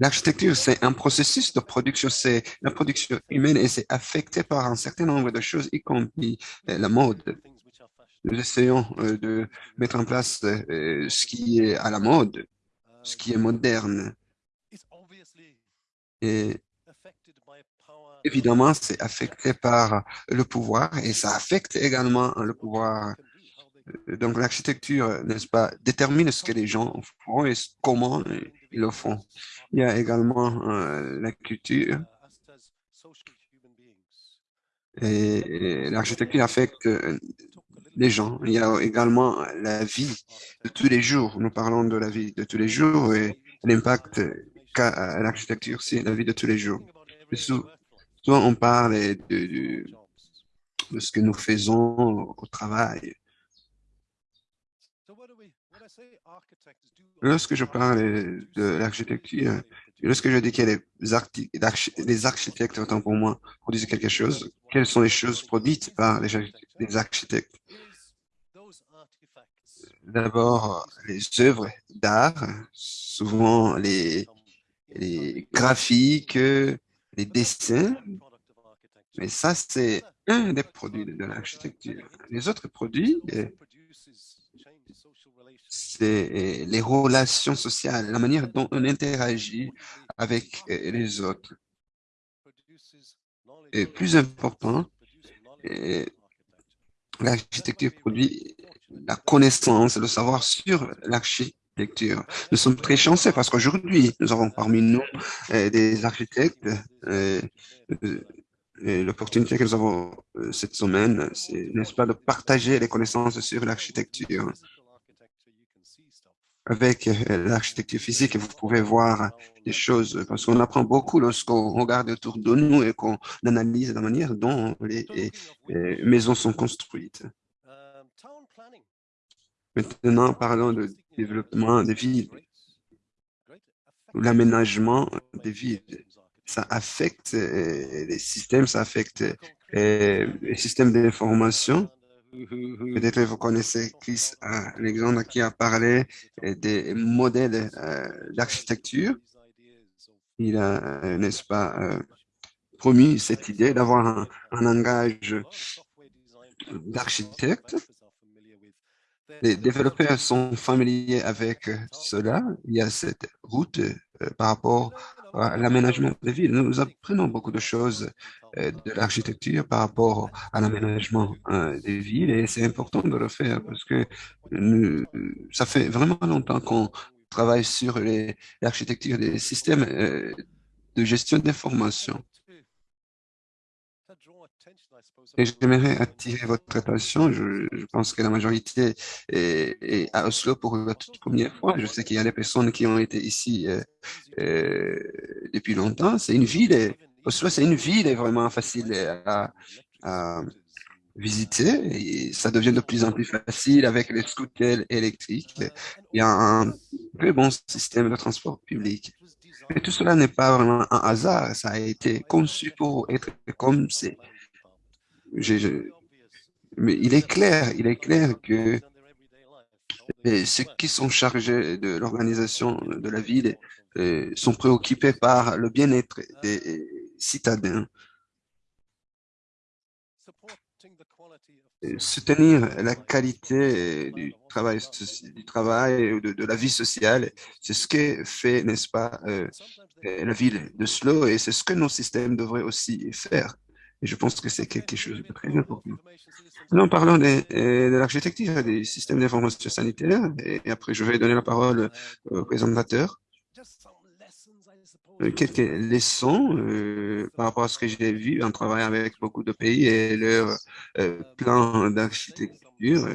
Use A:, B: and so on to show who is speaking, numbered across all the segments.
A: L'architecture, c'est un processus de production, c'est la production humaine et c'est affecté par un certain nombre de choses, y compris euh, la mode. Nous essayons euh, de mettre en place euh, ce qui est à la mode, ce qui est moderne. Et évidemment, c'est affecté par le pouvoir et ça affecte également le pouvoir. Donc, l'architecture, n'est-ce pas, détermine ce que les gens font et comment ils le font. Il y a également euh, la culture. Et, l'architecture affecte euh, les gens. Il y a également la vie de tous les jours. Nous parlons de la vie de tous les jours et l'impact qu'a l'architecture, c'est la vie de tous les jours. Souvent, on parle de, ce que nous faisons au travail. Lorsque je parle de l'architecture, lorsque je dis que les, architectes, autant pour moi, produisent quelque chose, quelles sont les choses produites par les, architectes? D'abord, les œuvres d'art, souvent les, les graphiques, les dessins, mais ça, c'est un des produits de l'architecture. Les autres produits, c'est les relations sociales, la manière dont on interagit avec les autres. Et plus important, l'architecture produit la connaissance, le savoir sur l'architecture. Nous sommes très chanceux parce qu'aujourd'hui, nous avons parmi nous des architectes. L'opportunité que nous avons cette semaine, c'est, n'est-ce pas, de partager les connaissances sur l'architecture avec euh, l'architecture physique, vous pouvez voir des choses, parce qu'on apprend beaucoup lorsqu'on regarde autour de nous et qu'on analyse la manière dont les, maisons sont construites. Maintenant, parlons de développement des villes, l'aménagement des villes. Ça affecte euh, les systèmes, ça affecte euh, les systèmes d'information Peut-être vous connaissez Chris Alexandre qui a parlé des modèles euh, d'architecture. Il a, euh, n'est-ce pas, euh, promis cette idée d'avoir un, un langage d'architecte. Les développeurs sont familiers avec cela. Il y a cette route par rapport l'aménagement des villes. Nous apprenons beaucoup de choses euh, de l'architecture par rapport à l'aménagement euh, des villes et c'est important de le faire parce que ça fait vraiment longtemps qu'on travaille sur l'architecture des systèmes euh, de gestion d'information. Et j'aimerais attirer votre attention. Je, pense que la majorité est, à Oslo pour la toute première fois. Je sais qu'il y a des personnes qui ont été ici euh, euh, depuis longtemps. C'est une ville, Oslo, c'est une ville vraiment facile à, visiter et ça devient de plus en plus facile avec les scooters électriques. Il y a un très bon système de transport public. Mais tout cela n'est pas vraiment un hasard. Ça a été conçu pour être comme c'est mais il est clair, il est clair que ceux qui sont chargés de l'organisation de la ville euh, sont préoccupés par le bien-être des citadins. Soutenir la qualité du travail, du travail de, de la vie sociale, c'est ce que fait, n'est-ce pas, euh, la ville de Slow et c'est ce que nos systèmes devraient aussi faire. Et je pense que c'est quelque chose de très important. Nous parlons de, euh, de l'architecture des systèmes d'information sanitaire, et après je vais donner la parole au présentateur. Euh, quelques leçons euh, par rapport à ce que j'ai vu en travaillant avec beaucoup de pays et leur euh, plan d'architecture.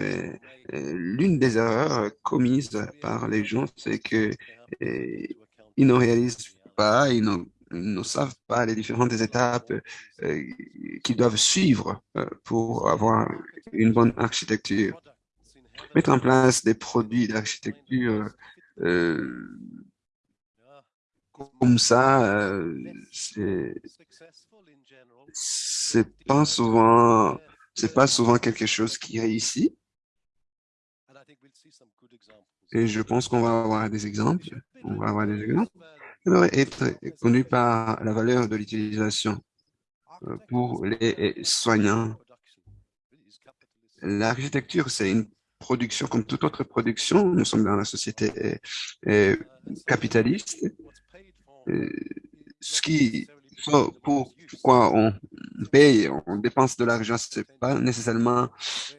A: L'une des erreurs commises par les gens, c'est que ils ne réalisent pas, ils ne ne savent pas les différentes étapes euh, qu'ils doivent suivre euh, pour avoir une bonne architecture. Mettre en place des produits d'architecture euh, comme ça, c'est pas souvent, c'est pas souvent quelque chose qui réussit. Et je pense qu'on va avoir des exemples. on va avoir des exemples, être conduit par la valeur de l'utilisation euh, pour les soignants. L'architecture, c'est une production comme toute autre production. Nous sommes dans la société euh, euh, capitaliste. Ce qui, pour, pourquoi on paye, on dépense de l'argent, c'est pas nécessairement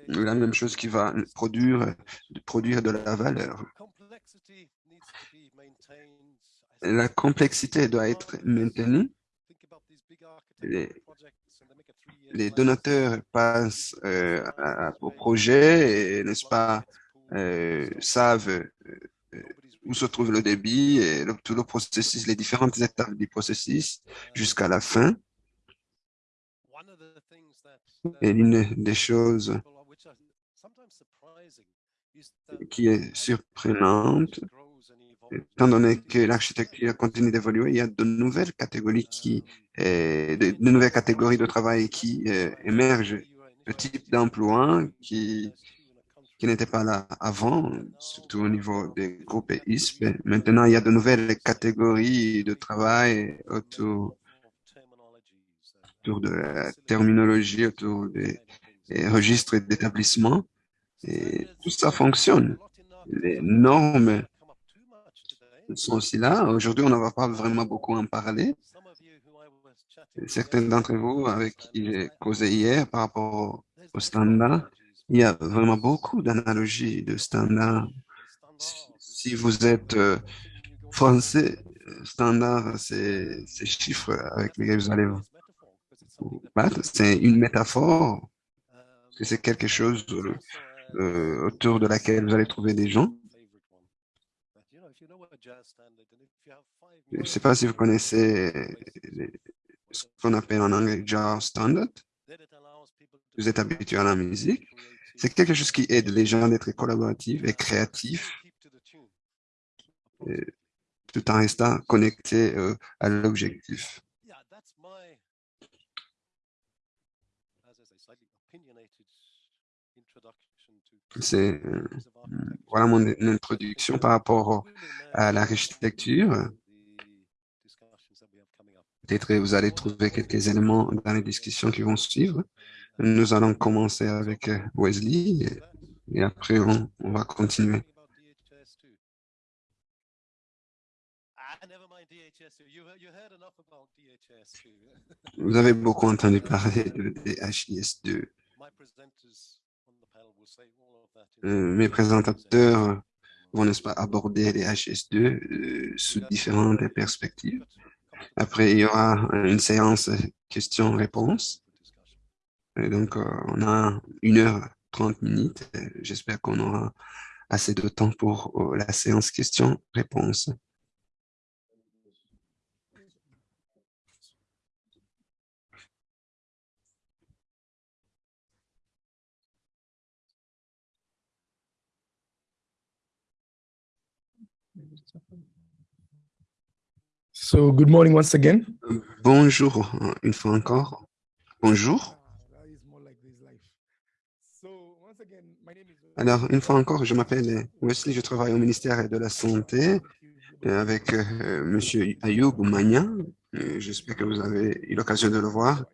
A: la même chose qui va produire, produire de la valeur. La complexité doit être maintenue. Les, donateurs passent euh, au projet et, n'est-ce pas, euh, savent euh, où se trouve le débit et tout le processus, les différentes étapes du processus jusqu'à la fin. Et l'une des choses qui est surprenante, étant donné que l'architecture continue d'évoluer, il y a de nouvelles catégories qui, euh, de, nouvelles catégories de travail qui euh, émergent, le type d'emploi qui, qui n'était pas là avant, surtout au niveau des groupes ISP. Maintenant, il y a de nouvelles catégories de travail autour, autour de la terminologie, autour des, des registres d'établissement. Et tout ça fonctionne. Les normes sont aussi là. Aujourd'hui, on ne va pas vraiment beaucoup en parler. Certains d'entre vous avec qui j'ai causé hier par rapport au standard, il y a vraiment beaucoup d'analogies de standards. Si vous êtes euh, français, standard, c'est ces chiffres avec lesquels vous allez vous battre. C'est une métaphore, c'est quelque chose euh, autour de laquelle vous allez trouver des gens. Je ne sais pas si vous connaissez ce qu'on appelle en anglais Jazz Standard. Vous êtes habitué à la musique. C'est quelque chose qui aide les gens d'être collaboratifs et créatifs, tout en restant connectés euh, à l'objectif. C'est euh, voilà mon introduction par rapport à l'architecture. Peut-être vous allez trouver quelques éléments dans les discussions qui vont suivre. Nous allons commencer avec euh, Wesley et, après on, va continuer. Vous avez beaucoup entendu parler de DHIS2. Euh, mes présentateurs vont, n'est-ce pas, aborder les HS2 euh, sous différentes perspectives. Après, il y aura une séance questions-réponses. Donc, euh, on a une heure trente minutes. J'espère qu'on aura assez de temps pour la séance questions-réponses.
B: So, good morning once again.
A: Bonjour, une fois encore. Bonjour. Alors, une fois encore, je m'appelle Wesley, je travaille au ministère de la Santé euh, avec euh, Monsieur Ayoub Magna. Euh, j'espère que vous avez eu l'occasion de le voir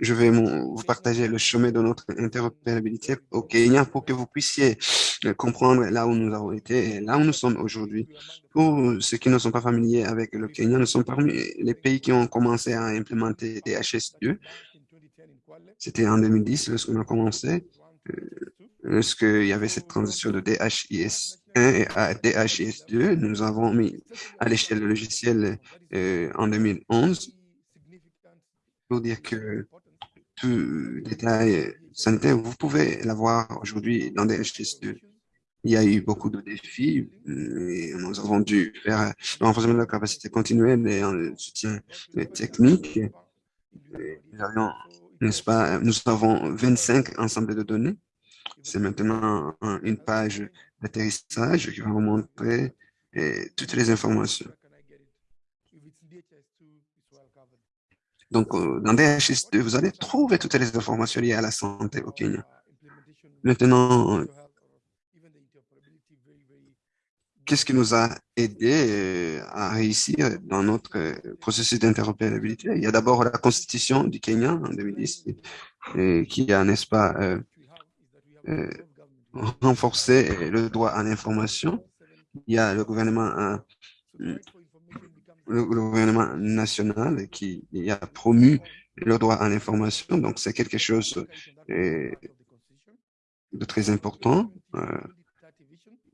A: je vais vous partager le chemin de notre interopérabilité au Kenya pour que vous puissiez euh, comprendre là où nous avons été et là où nous sommes aujourd'hui. Pour ceux qui ne sont pas familiers avec le Kenya, nous sommes parmi les pays qui ont commencé à implémenter des HS2. C'était en 2010 lorsqu'on a commencé, euh, lorsqu'il y avait cette transition de DHIS 1 à DHIS 2. Nous avons mis à l'échelle logicielle euh, en 2011 pour dire que tout détail sanitaire, vous pouvez l'avoir aujourd'hui dans des HS2. Il y a eu beaucoup de défis et nous avons dû faire un renforcement de la capacité continuelle et un soutien technique. nous avions, n'est-ce pas, nous avons 25 ensembles de données. C'est maintenant une page d'atterrissage qui va vous montrer toutes les informations. Donc, euh, dans DHS2, vous allez trouver toutes les informations liées à la santé au Kenya. Maintenant, qu'est-ce qui nous a aidé à réussir dans notre processus d'interopérabilité? Il y a d'abord la constitution du Kenya en 2010 qui a, n'est-ce pas, renforcé le droit à l'information. Il y a le gouvernement le gouvernement national qui a promu le droit à l'information. Donc, c'est quelque chose euh, de très important. Euh,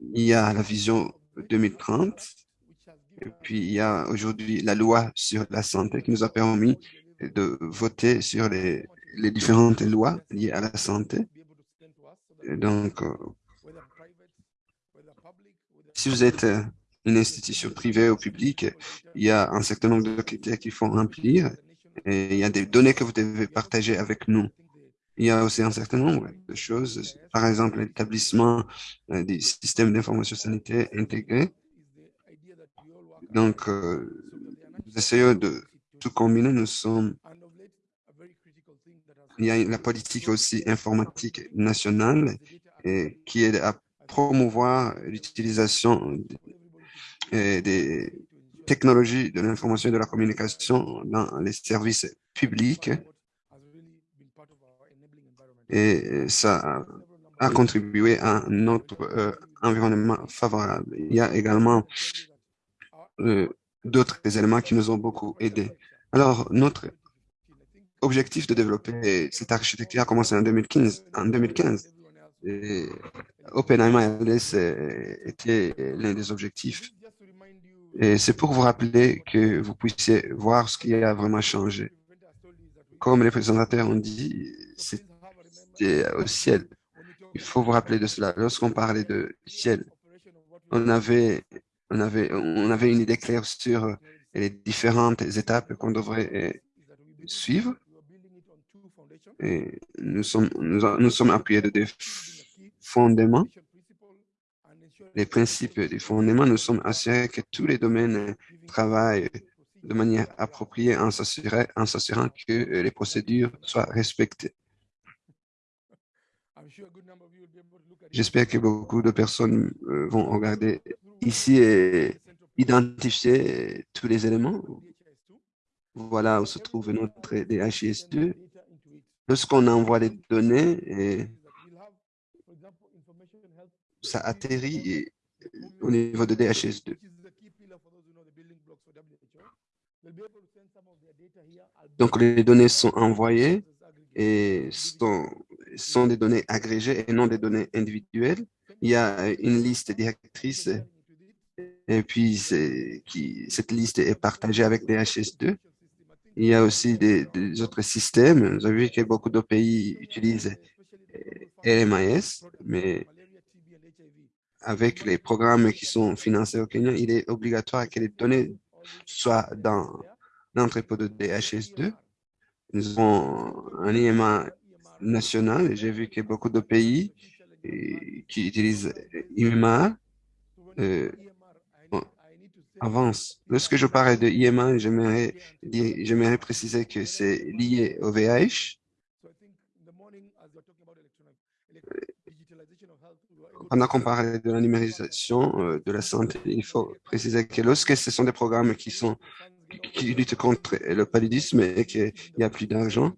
A: il y a la vision 2030. Et puis, il y a aujourd'hui la loi sur la santé qui nous a permis de voter sur les, les différentes lois liées à la santé. donc, euh, si vous êtes une institution privée ou publique, il y a un certain nombre de critères qu'il faut remplir et il y a des données que vous devez partager avec nous. Il y a aussi un certain nombre de choses, par exemple l'établissement euh, des systèmes d'information sanitaire intégrés. Donc, euh, nous essayons de tout combiner. Nous sommes il y a la politique aussi informatique nationale qui aide à promouvoir l'utilisation des technologies de l'information et de la communication dans les services publics. Et ça a contribué à notre euh, environnement favorable. Il y a également euh, d'autres éléments qui nous ont beaucoup aidés. Alors, notre objectif de développer cette architecture a commencé en 2015. En 2015 et OpenAI était l'un des objectifs et c'est pour vous rappeler que vous puissiez voir ce qui a vraiment changé. Comme les présentateurs ont dit, c'était au ciel. Il faut vous rappeler de cela. Lorsqu'on parlait de ciel, on avait, on avait, une idée claire sur les différentes étapes qu'on devrait suivre. Et nous sommes, nous, nous sommes appuyés de des fondements les principes des fondements, nous sommes assurés que tous les domaines travaillent de manière appropriée en s'assurant que euh, les procédures soient respectées. J'espère que beaucoup de personnes euh, vont regarder ici et identifier tous les éléments. Voilà où se trouve notre DHIS2. Lorsqu'on envoie les données, et ça atterrit au niveau de DHS2. Donc, les données sont envoyées et sont, des données agrégées et non des données individuelles. Il y a une liste directrice et puis cette liste est partagée avec DHS2. Il y a aussi des, autres systèmes. Vous avez vu que beaucoup de pays utilisent LMIS, mais avec les programmes qui sont financés au Kenya, il est obligatoire que les données soient dans l'entrepôt de DHS2. Nous avons un IMA national et j'ai vu que beaucoup de pays eh, qui utilisent IMA euh, avancent. Lorsque je parle de IMA, j'aimerais préciser que c'est lié au VIH pendant qu'on parle de la numérisation euh, de la santé, il faut préciser que lorsque ce sont des programmes qui sont qui, luttent contre le paludisme et qu'il n'y a plus d'argent,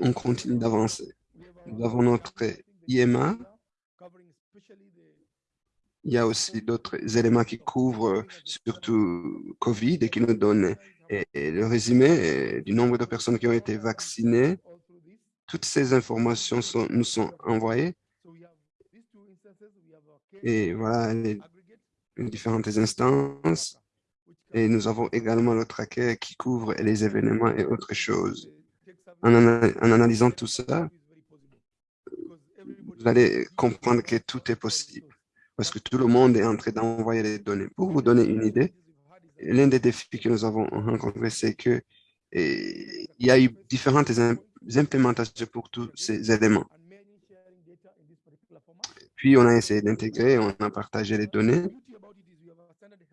A: on continue d'avancer. Nous avons notre IMA. Il y a aussi d'autres éléments qui couvrent surtout COVID et qui nous donnent le résumé du nombre de personnes qui ont été vaccinées toutes ces informations nous sont envoyées. Et voilà les, différentes instances. Et nous avons également le tracker qui couvre les événements et autres choses. En, analysant tout ça, vous allez comprendre que tout est possible parce que tout le monde est en train d'envoyer les données. Pour vous donner une idée, l'un des défis que nous avons rencontrés, c'est que il y a eu différentes implémentations pour tous ces éléments. Puis, on a essayé d'intégrer, on a partagé les données.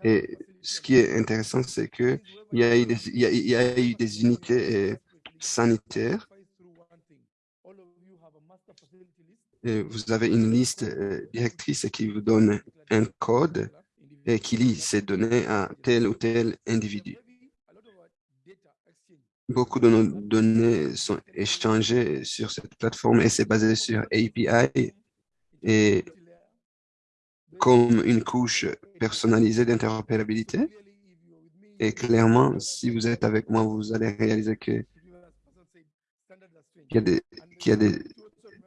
A: Et ce qui est intéressant, c'est qu'il y, a eu des, il y, a, eu des unités euh, sanitaires vous avez une liste directrice qui vous donne un code et qui lie ces données à tel ou tel individu. Beaucoup de nos données sont échangées sur cette plateforme et c'est basé sur API et comme une couche personnalisée d'interopérabilité. Et clairement, si vous êtes avec moi, vous allez réaliser que qu'il y a, des, y a des,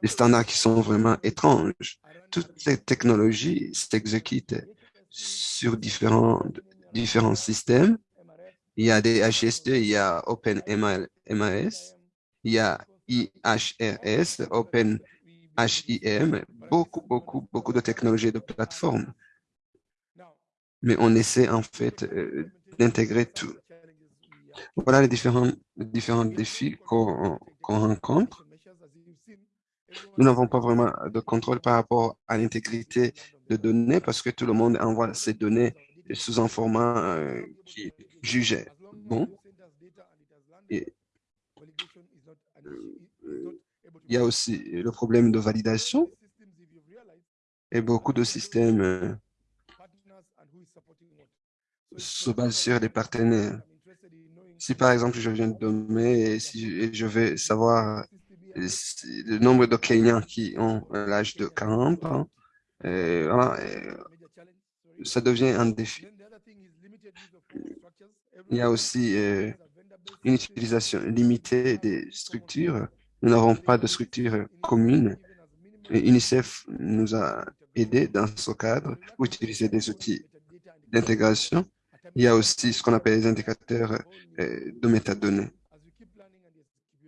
A: standards qui sont vraiment étranges. Toutes les technologies s'exécutent sur différents systèmes il y a des HSD, il y a OpenMAS, il y a IHRS, OpenHIM, beaucoup, beaucoup, beaucoup de technologies de plateforme. Mais on essaie en fait euh, d'intégrer tout. Voilà les différents, différents défis qu'on rencontre. Nous n'avons pas vraiment de contrôle par rapport à l'intégrité de données parce que tout le monde envoie ses données sous un format euh, qui jugé bon. Euh, il y a aussi le problème de validation et beaucoup de systèmes euh, se basent sur les partenaires. Si par exemple je viens de donner et si je vais savoir le nombre de clients qui ont l'âge de 40 ans, ça devient un défi. Il y a aussi euh, une utilisation limitée des structures. Nous n'avons pas de structure commune. Et UNICEF nous a aidés dans ce cadre pour utiliser des outils d'intégration. Il y a aussi ce qu'on appelle les indicateurs euh, de métadonnées.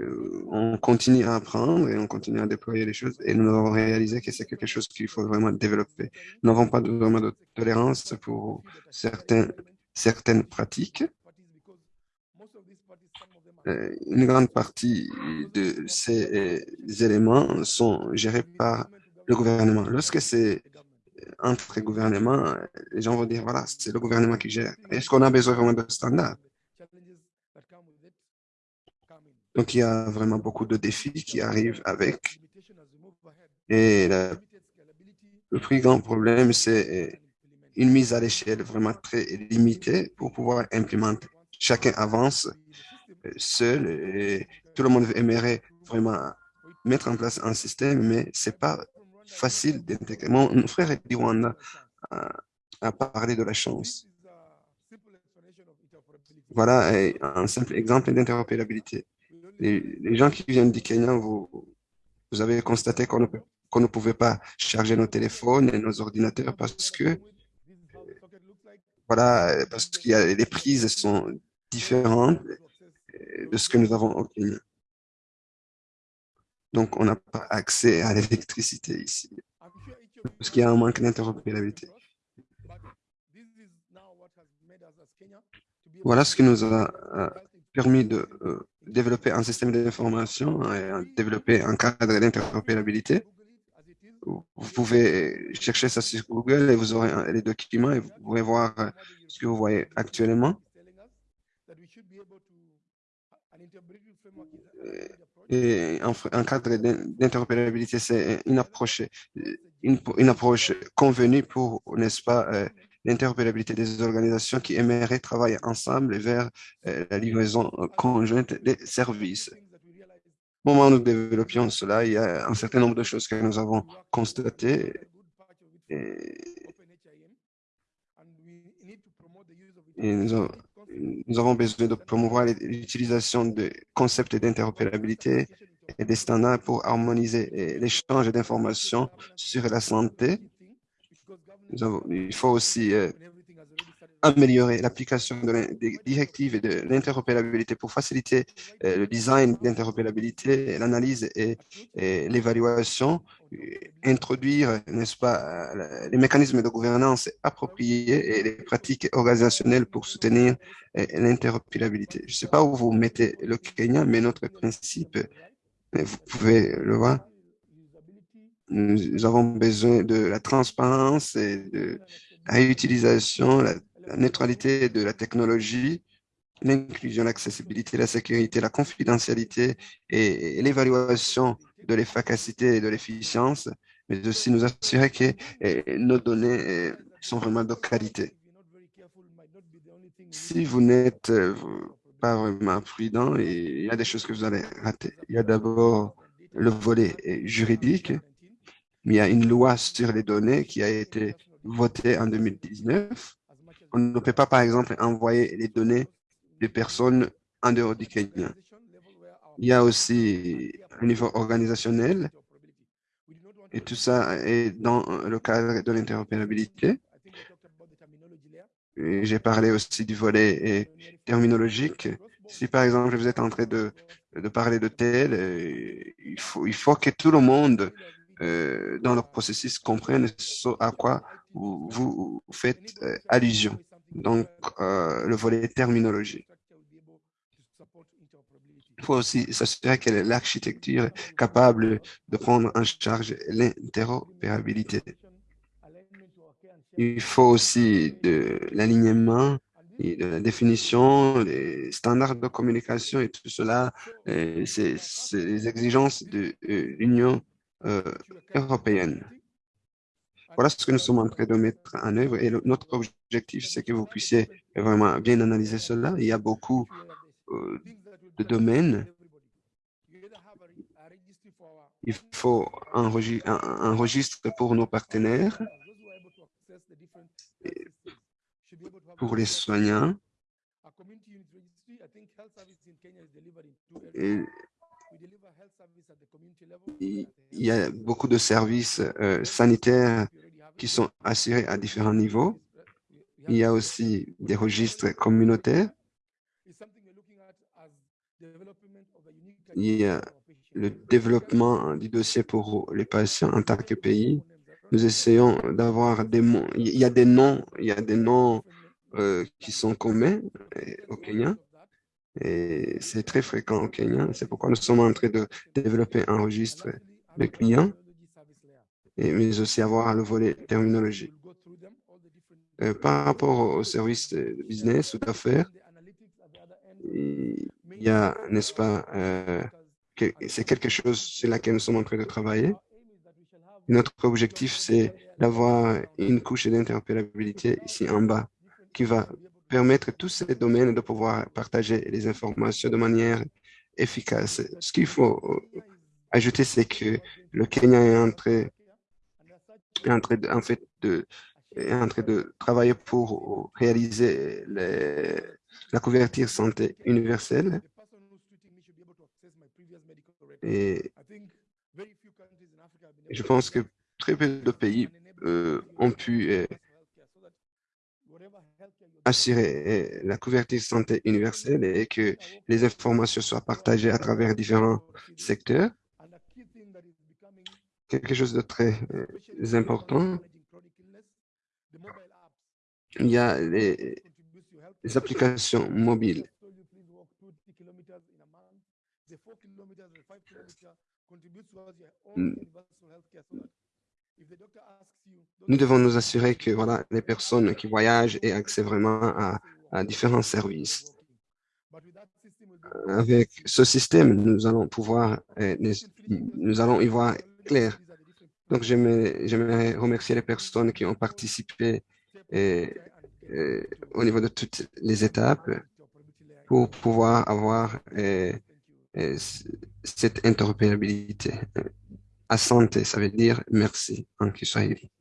A: Euh, on continue à apprendre et on continue à déployer les choses et nous avons réalisé que c'est quelque chose qu'il faut vraiment développer. Nous n'avons pas de tolérance pour certaines pratiques. Euh, une grande partie de ces éléments sont gérés par le gouvernement. Lorsque c'est entre gouvernements, les gens vont dire, voilà, c'est le gouvernement qui gère. Est-ce qu'on a besoin vraiment de standards? Donc, il y a vraiment beaucoup de défis qui arrivent avec. Et le plus grand problème, c'est une mise à l'échelle vraiment très limitée pour pouvoir implémenter. Chacun avance euh, seul et tout le monde aimerait vraiment mettre en place un système, mais c'est pas facile d'intégrer. Mon frère Diwana a, a parlé de la chance. Voilà un simple exemple d'interopérabilité les, gens qui viennent du Kenya, vous, avez constaté qu'on ne, pouvait pas charger nos téléphones et nos ordinateurs parce que voilà, parce qu'il les prises sont différentes de ce que nous avons au Kenya. Donc, on n'a pas accès à l'électricité ici, parce qu'il y a un manque d'interopérabilité. Voilà ce qui nous a euh, permis de euh, développer un système d'information et développer un cadre d'interopérabilité. Vous pouvez chercher ça sur Google et vous aurez les documents et vous pouvez voir euh, ce que vous voyez actuellement. Et un, cadre d'interopérabilité, c'est une approche, une, approche convenue pour, n'est-ce pas, euh, l'interopérabilité des organisations qui aimeraient travailler ensemble vers euh, la livraison euh, conjointe des services. Au moment où nous développions cela, il y a un certain nombre de choses que nous avons constatées. Nous, avons, besoin de promouvoir l'utilisation de concepts d'interopérabilité et des standards pour harmoniser euh, l'échange d'informations sur la santé il faut aussi euh, améliorer l'application des directives et de l'interopérabilité pour faciliter euh, le design d'interopérabilité, l'analyse et, l'évaluation, introduire, n'est-ce pas, euh, les mécanismes de gouvernance appropriés et les pratiques organisationnelles pour soutenir l'interopérabilité. Je ne sais pas où vous mettez le Kenya, mais notre principe, vous pouvez le voir, nous avons besoin de la transparence et de la réutilisation, la, neutralité de la technologie, l'inclusion, l'accessibilité, la sécurité, la confidentialité et, l'évaluation de l'efficacité et de l'efficience, mais aussi nous assurer que eh, nos données eh, sont vraiment de qualité. Si vous n'êtes euh, pas vraiment prudent, il y a des choses que vous allez rater. Il y a d'abord le volet juridique, il y a une loi sur les données qui a été votée en 2019. On ne peut pas, par exemple, envoyer les données des personnes en dehors du Kenya. Il y a aussi un niveau organisationnel et tout ça est dans le cadre de l'interopérabilité. J'ai parlé aussi du volet terminologique. Si par exemple vous êtes en train de, de parler de tel, euh, il faut, il faut que tout le monde euh, dans le processus comprenne ce à quoi vous, faites euh, allusion. Donc, le volet terminologie. Il faut aussi s'assurer que l'architecture est capable de prendre en charge l'interopérabilité. Il faut aussi de l'alignement et de la définition, les standards de communication et tout cela, c'est les exigences de euh, l'Union euh, européenne. Voilà ce que nous sommes en train de mettre en œuvre et notre objectif, c'est que vous puissiez vraiment bien analyser cela. Il y a beaucoup euh, de domaines. Il faut un registre pour nos partenaires pour les soignants. Il y a beaucoup de services euh, sanitaires qui sont assurés à différents niveaux. Il y a aussi des registres communautaires. Il y a le développement du dossier pour les patients en tant que pays. Nous essayons d'avoir des mots. Il y a des noms, il y a des noms euh, qui sont communs euh, au Kenya. Et c'est très fréquent au Kenya. C'est pourquoi nous sommes en train de développer un registre de clients, mais aussi avoir le volet terminologie. Euh, par rapport aux services de business ou d'affaires, il y a, n'est-ce pas, euh, c'est quelque chose sur laquelle nous sommes en train de travailler. Notre objectif, c'est d'avoir une couche d'interopérabilité ici en bas qui va permettre tous ces domaines de pouvoir partager les informations de manière efficace. Ce qu'il faut euh, ajouter, c'est que le Kenya est en train, en, fait de, est en train de travailler pour réaliser les, la couverture santé universelle. Et je pense que très peu de pays euh, ont pu euh, assurer la couverture santé universelle et que les informations soient partagées à travers différents secteurs. Quelque chose de très euh, important. Il y a les, les applications mobiles. Nous devons nous assurer que voilà, les personnes qui voyagent aient accès vraiment à, différents services. Avec ce système, nous allons pouvoir, euh, nous allons y voir clair. Donc, j'aimerais remercier les personnes qui ont participé euh, euh, au niveau de toutes les étapes pour pouvoir avoir cette interopérabilité. Asante, ça veut dire merci en Kiswahili.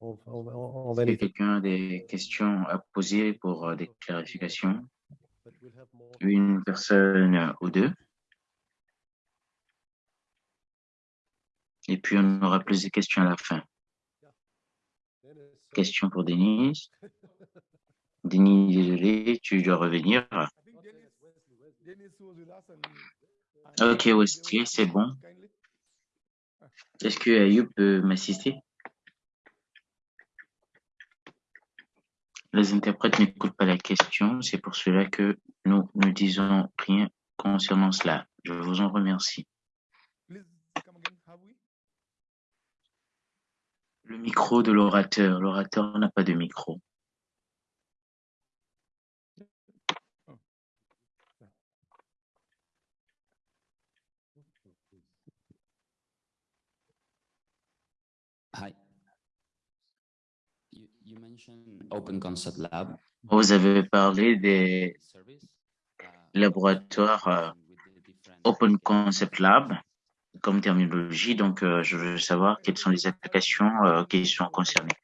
C: Que quelqu'un a des questions à poser pour euh, des clarifications? Une personne ou deux? Et puis, on aura plus de questions à la fin. Question pour Denis. Denis, désolé, tu dois revenir. Ok, Wesley, c'est bon. Est-ce que Ayoub peut m'assister? Les interprètes n'écoutent pas la question, c'est pour cela que nous ne disons rien concernant cela. Je vous en remercie. Le micro de l'orateur. L'orateur n'a pas de micro.
D: Hi. You, you mentioned Open Concept Lab.
C: Vous avez parlé des
D: uh,
C: laboratoires
D: different
C: Open Concept Lab comme terminologie. Donc, euh, je veux savoir quelles sont les applications euh, qui sont concernées.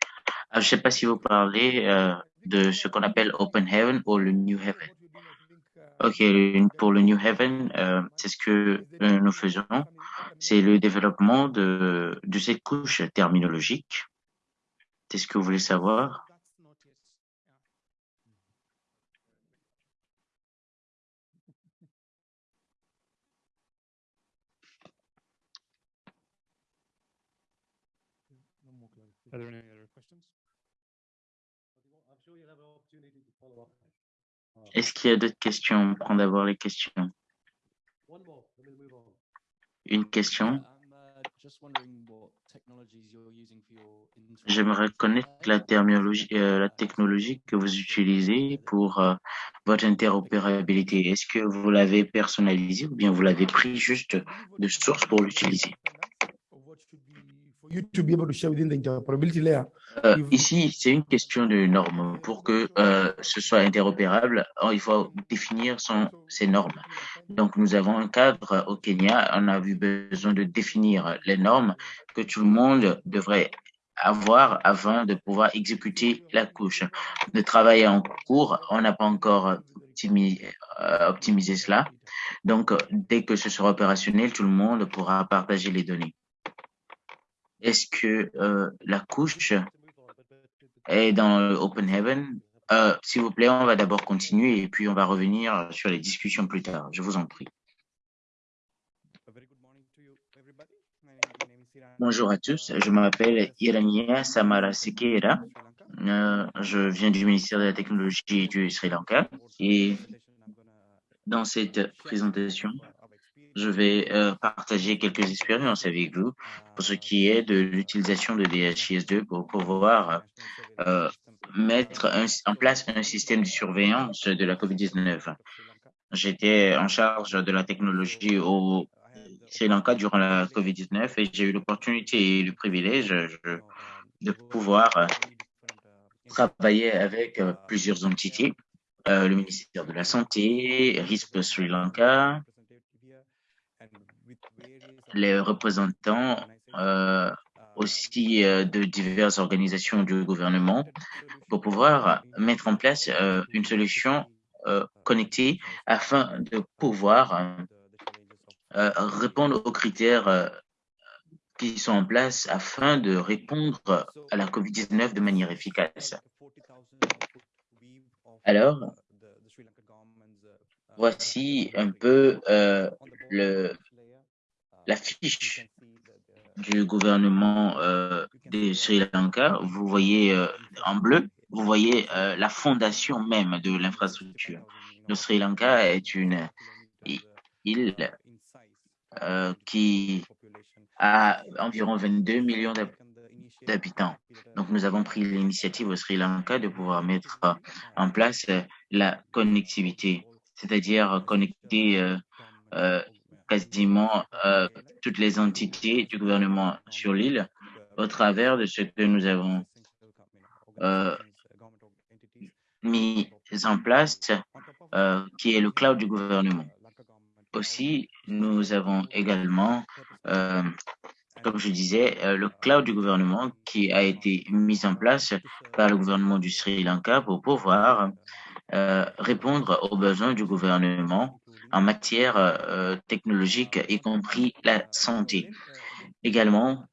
C: Ah, je ne sais pas si vous parlez euh, de ce qu'on appelle Open Heaven ou le New Heaven. Ok, pour le New Heaven, euh, c'est ce que euh, nous faisons. C'est le développement de, de cette couche terminologique. C'est ce que vous voulez savoir?
B: Are there any other questions?
E: I'm sure you'll have an opportunity to follow up.
C: Est-ce qu'il y a d'autres questions? On prend d'abord les questions.
E: One more, then we'll move on.
C: Une question.
D: Uh, just wondering what technologies you're using for your
C: J'aimerais connaître la terminologie, euh, la technologie que vous utilisez pour euh, votre interopérabilité. Est-ce que vous l'avez personnalisé ou bien vous l'avez pris juste de source pour l'utiliser?
B: You to be able to share within the interoperability layer,
C: Euh,
B: You've-
C: Ici, c'est une question de normes. Pour que euh, ce soit interopérable, oh, il faut définir son, ces normes. Donc, nous avons un cadre au Kenya. On a eu besoin de définir les normes que tout le monde devrait avoir avant de pouvoir exécuter la couche. Le travail est en cours. On n'a pas encore euh, optimisé cela. Donc, euh, dès que ce sera opérationnel, tout le monde pourra partager les données. Est-ce que euh, la couche est dans Open Heaven? Euh, S'il vous plaît, on va d'abord continuer et puis on va revenir sur les discussions plus tard. Je vous en prie. Bonjour à tous, je m'appelle Irania Samara Sekera. Euh, je viens du ministère de la Technologie du Sri Lanka et dans cette présentation, je vais euh, partager quelques expériences avec vous pour ce qui est de l'utilisation de DHIS2 pour pouvoir euh, mettre en place un système de surveillance de la COVID-19. J'étais en charge de la technologie au Sri Lanka durant la COVID-19 et j'ai eu l'opportunité et le privilège de pouvoir euh, travailler avec plusieurs entités, le ministère de la Santé, RISP Sri Lanka, les représentants euh, aussi euh, de diverses organisations du gouvernement pour pouvoir mettre en place euh, une solution connectée afin de pouvoir répondre aux critères qui sont en place afin de répondre à la COVID-19 de manière efficace. Alors, voici un peu le, la fiche du gouvernement euh, de Sri Lanka. Vous voyez euh, en bleu, vous voyez euh, la fondation même de l'infrastructure. Le Sri Lanka est une île qui a environ 22 millions d'hab- d'habitants. Donc, nous avons pris l'initiative au Sri Lanka de pouvoir mettre en place la connectivité, c'est-à-dire connecter quasiment euh, toutes les entités du gouvernement sur l'île au travers de ce que nous avons euh, mis en place, euh, qui est le cloud du gouvernement. Aussi, nous avons également, comme je disais, le cloud du gouvernement qui a été mis en place par le gouvernement du Sri Lanka pour pouvoir répondre aux besoins du gouvernement en matière euh, technologique, y compris la santé. Également,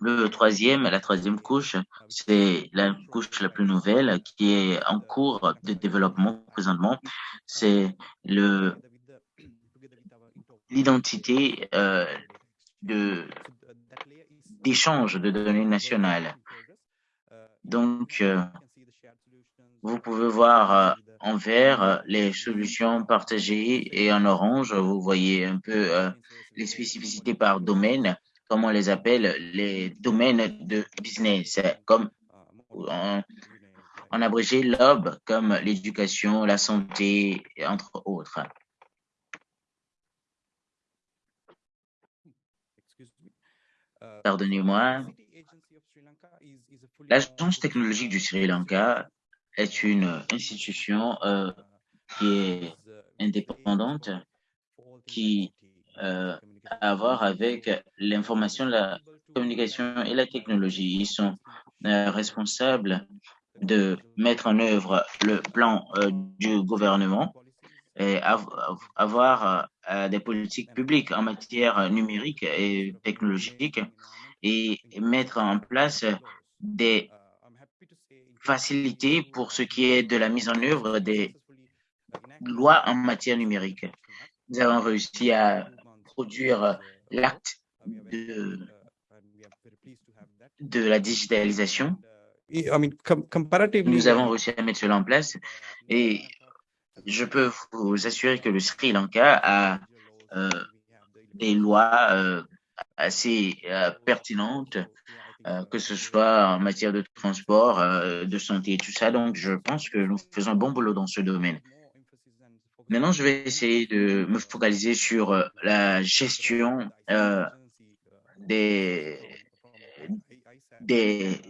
C: le troisième, la troisième couche, c'est la couche la plus nouvelle qui est en cours de développement présentement. C'est l'identité euh, d'échange de données nationales. Donc, euh, vous pouvez voir en vert euh, les solutions partagées et en orange, vous voyez un peu euh, les spécificités par domaine, comme on les appelle les domaines de business, comme en, en abrégé LOB, comme l'éducation, la santé, entre autres. Pardonnez-moi. L'Agence technologique du Sri Lanka est une institution euh, qui est indépendante, qui euh, a à voir avec l'information, la communication et la technologie. Ils sont euh, responsables de mettre en œuvre le plan du gouvernement et av- avoir des politiques publiques en matière numérique et technologique et mettre en place des facilités pour ce qui est de la mise en œuvre des lois en matière numérique. Nous avons réussi à produire l'acte de, de la digitalisation.
B: I mean, com- comparatively.
C: Nous avons réussi à mettre cela en place et je peux vous assurer que le Sri Lanka a euh, des lois euh, assez euh, pertinentes, euh, que ce soit en matière de transport, euh, de santé et tout ça. Donc, je pense que nous faisons un bon boulot dans ce domaine. Maintenant, je vais essayer de me focaliser sur euh, la gestion des, des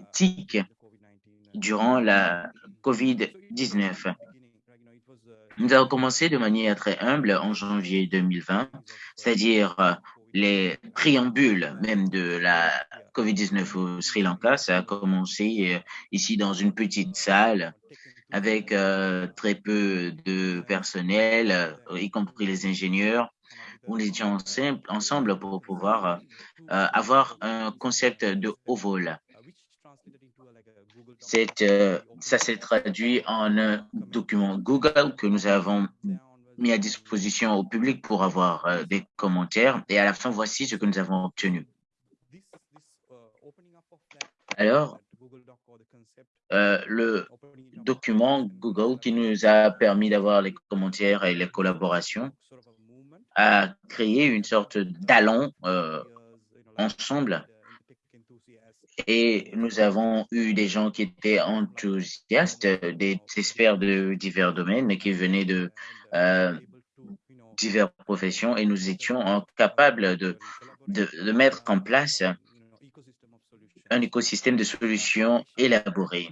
C: durant la COVID-19. Nous avons commencé de manière très humble en janvier 2020, c'est-à-dire les préambules même de la COVID-19 au Sri Lanka. Ça a commencé euh, ici dans une petite salle avec euh, très peu de personnel, euh, y compris les ingénieurs. Nous étions ensemble, ensemble pour pouvoir avoir un concept de haut vol. Ça s'est traduit en un document Google que nous avons mis à disposition au public pour avoir euh, des commentaires. Et à la fin, voici ce que nous avons obtenu. Alors, euh, le document Google qui nous a permis d'avoir les commentaires et les collaborations a créé une sorte d'allon euh, ensemble et nous avons eu des gens qui étaient enthousiastes, des experts de divers domaines qui venaient de euh, diverses professions et nous étions euh, capables de, de, mettre en place un écosystème de solutions élaboré.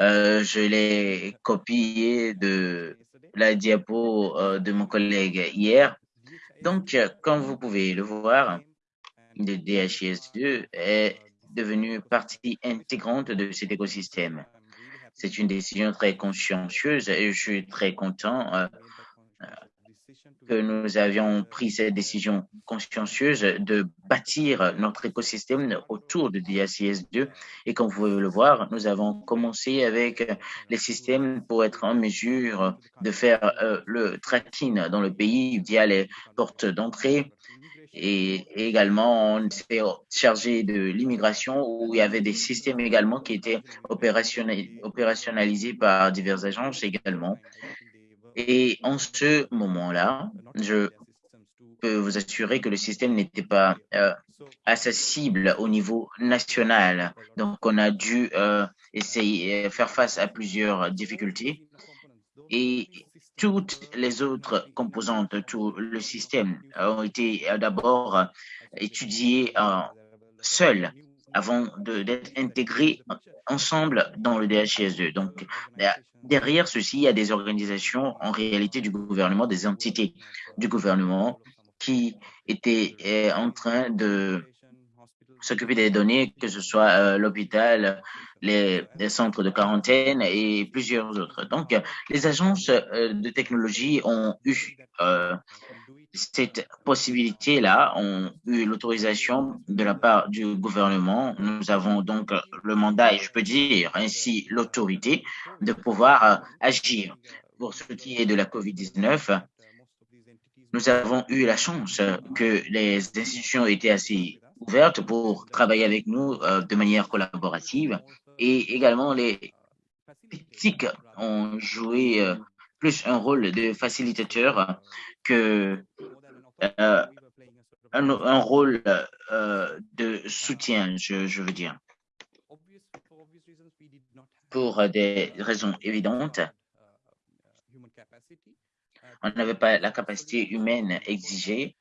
C: Euh, je l'ai copié de la diapo euh, de mon collègue hier. Donc, comme vous pouvez le voir, le DHIS2 est devenu partie intégrante de cet écosystème. C'est une décision très consciencieuse et je suis très content euh, que nous avions pris cette décision consciencieuse de bâtir notre écosystème autour de DACS2. Et comme vous pouvez le voir, nous avons commencé avec les systèmes pour être en mesure de faire euh, le tracking dans le pays via les portes d'entrée. Et également, on s'est chargé de l'immigration où il y avait des systèmes également qui étaient opérationnalisés par diverses agences également. Et en ce moment-là, je peux vous assurer que le système n'était pas euh, accessible au niveau national. Donc, on a dû euh, essayer faire face à plusieurs difficultés. Et toutes les autres composantes, tout le système ont été d'abord étudiées euh, seules avant d'être intégrées ensemble dans le DHS2. Donc, derrière ceci, il y a des organisations en réalité du gouvernement, des entités du gouvernement qui étaient eh, en train de s'occuper des données, que ce soit euh, l'hôpital, les, centres de quarantaine et plusieurs autres. Donc, les agences euh, de technologie ont eu euh, cette possibilité-là, ont eu l'autorisation de la part du gouvernement. Nous avons donc le mandat et je peux dire ainsi l'autorité de pouvoir agir. Pour ce qui est de la COVID-19, nous avons eu la chance que les institutions étaient assez ouvertes pour travailler avec nous euh, de manière collaborative et également les TIC ont joué euh, plus un rôle de facilitateur que euh, un, rôle de soutien, je veux dire. Pour des raisons évidentes, on n'avait pas la capacité humaine exigée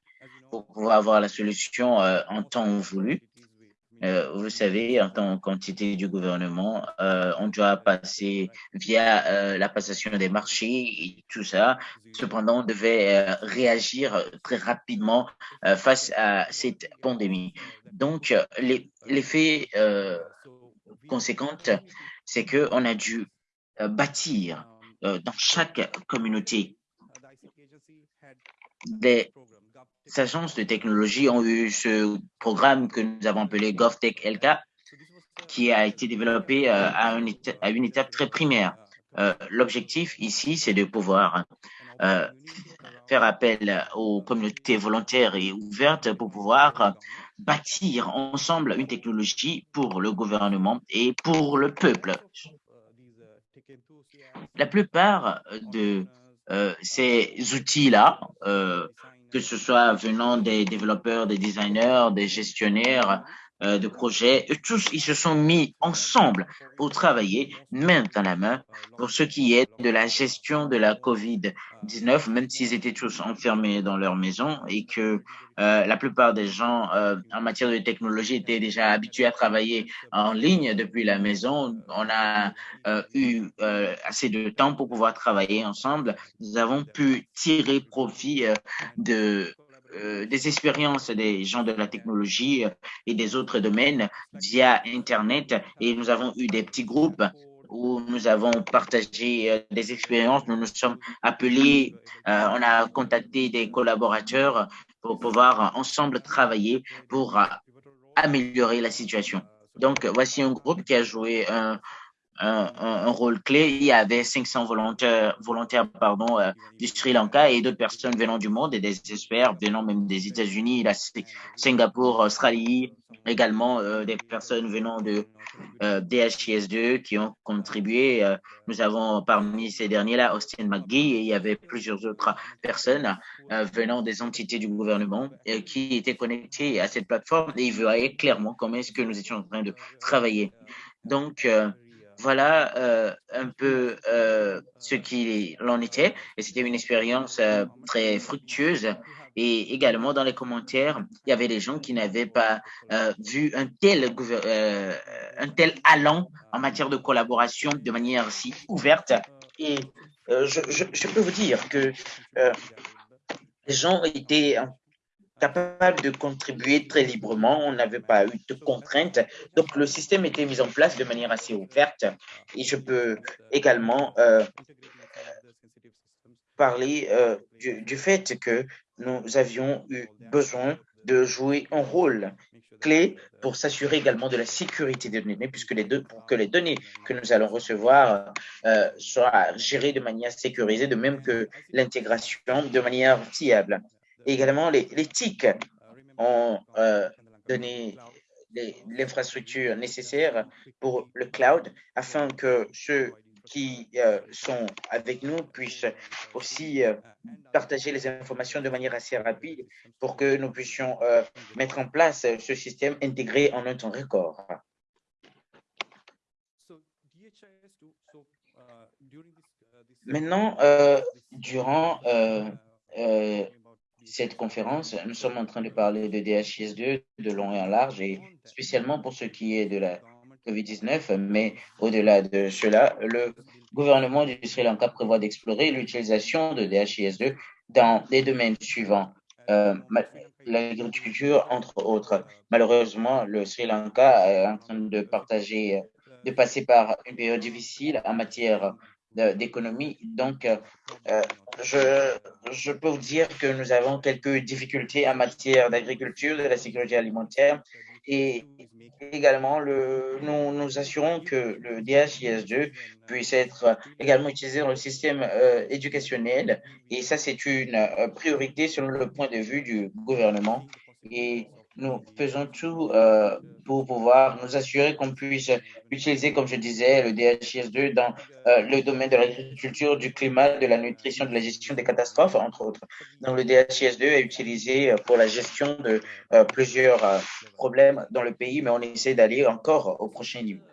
C: pour pouvoir avoir la solution euh, en temps voulu. Euh, vous savez, en tant qu'entité du gouvernement, euh, on doit passer via la passation des marchés et tout ça. Cependant, on devait réagir très rapidement face à cette pandémie. Donc, l'effet conséquent, c'est que on a dû bâtir dans chaque communauté des agences de technologie ont eu ce programme que nous avons appelé GovTech LK, qui a été développé euh, à, une étape très primaire. Euh, L'objectif ici, c'est de pouvoir euh, faire appel aux communautés volontaires et ouvertes pour pouvoir bâtir ensemble une technologie pour le gouvernement et pour le peuple. La plupart de ces outils-là, que ce soit venant des développeurs, des designers, des gestionnaires de projets, tous, ils se sont mis ensemble pour travailler main dans la main pour ce qui est de la gestion de la COVID-19, même s'ils étaient tous enfermés dans leur maison et que euh, la plupart des gens euh, en matière de technologie étaient déjà habitués à travailler en ligne depuis la maison. On a euh, eu euh, assez de temps pour pouvoir travailler ensemble. Nous avons pu tirer profit euh, de euh, des expériences des gens de la technologie euh, et des autres domaines via Internet et nous avons eu des petits groupes où nous avons partagé euh, des expériences, nous nous sommes appelés, on a contacté des collaborateurs pour pouvoir ensemble travailler pour améliorer la situation. Donc, voici un groupe qui a joué un, un, rôle clé. Il y avait 500 volontaires, volontaires pardon, euh, du Sri Lanka et d'autres personnes venant du monde et des experts venant même des États-Unis, la Si- Singapour, Australie, également euh, des personnes venant de euh, DHIS2 qui ont contribué. Euh, nous avons parmi ces derniers-là Austin McGee et il y avait plusieurs autres personnes venant des entités du gouvernement qui étaient connectées à cette plateforme et ils voyaient clairement comment est-ce que nous étions en train de travailler. Donc, voilà euh, un peu euh, ce qu'il en était. Et c'était une expérience euh, très fructueuse. Et également, dans les commentaires, il y avait des gens qui n'avaient pas euh, vu un tel, euh, un tel allant en matière de collaboration de manière si ouverte. Et euh, je, je, je peux vous dire que les gens étaient capables de contribuer très librement. On n'avait pas eu de contraintes. Donc, le système était mis en place de manière assez ouverte. Et je peux également euh, parler euh, du, fait que nous avions eu besoin de jouer un rôle clé pour s'assurer également de la sécurité des données, puisque les données que nous allons recevoir euh, soient gérées de manière sécurisée, de même que l'intégration de manière fiable. Également, les, les TIC ont euh, donné l'infrastructure nécessaire pour le cloud afin que ceux qui euh, sont avec nous puissent aussi euh, partager les informations de manière assez rapide pour que nous puissions mettre en place ce système intégré en un temps record. Maintenant, durant cette conférence, nous sommes en train de parler de DHIS2 de long et en large, et spécialement pour ce qui est de la COVID-19, mais au-delà de cela, le gouvernement du Sri Lanka prévoit d'explorer l'utilisation de DHIS2 dans les domaines suivants. Euh, L'agriculture, entre autres. Malheureusement, le Sri Lanka est en train de partager, de passer par une période difficile en matière d'économie. Donc, euh, euh, je, je peux vous dire que nous avons quelques difficultés en matière d'agriculture, de la sécurité alimentaire et également le, nous nous assurons que le DHIS2 puisse être également utilisé dans le système euh, éducationnel et ça c'est une priorité selon le point de vue du gouvernement nous faisons tout euh, pour pouvoir nous assurer qu'on puisse utiliser, comme je disais, le DHIS2 dans euh, le domaine de l'agriculture, du climat, de la nutrition, de la gestion des catastrophes, entre autres. Donc, le DHIS2 est utilisé euh, pour la gestion de plusieurs problèmes dans le pays, mais on essaie d'aller encore au prochain niveau.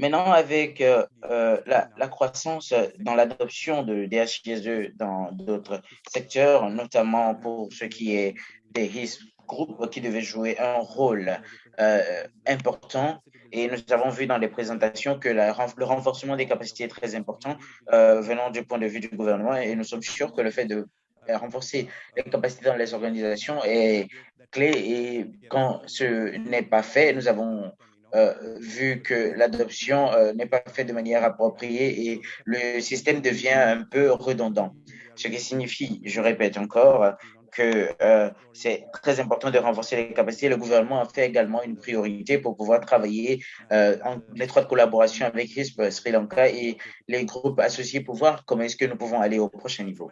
C: Maintenant, avec euh, euh, la, croissance dans l'adoption de DHIS2 dans d'autres secteurs, notamment pour ce qui est des risques groupes qui devaient jouer un rôle euh, important. Et nous avons vu dans les présentations que le renforcement des capacités est très important venant du point de vue du gouvernement. Et nous sommes sûrs que le fait de renforcer les capacités dans les organisations est clé. Et quand ce n'est pas fait, nous avons euh, vu que l'adoption euh, n'est pas faite de manière appropriée et le système devient un peu redondant. Ce qui signifie, je répète encore, que euh, c'est très important de renforcer les capacités. Le gouvernement a fait également une priorité pour pouvoir travailler en étroite collaboration avec RISP Sri Lanka et les groupes associés pour voir comment est-ce que nous pouvons aller au prochain niveau.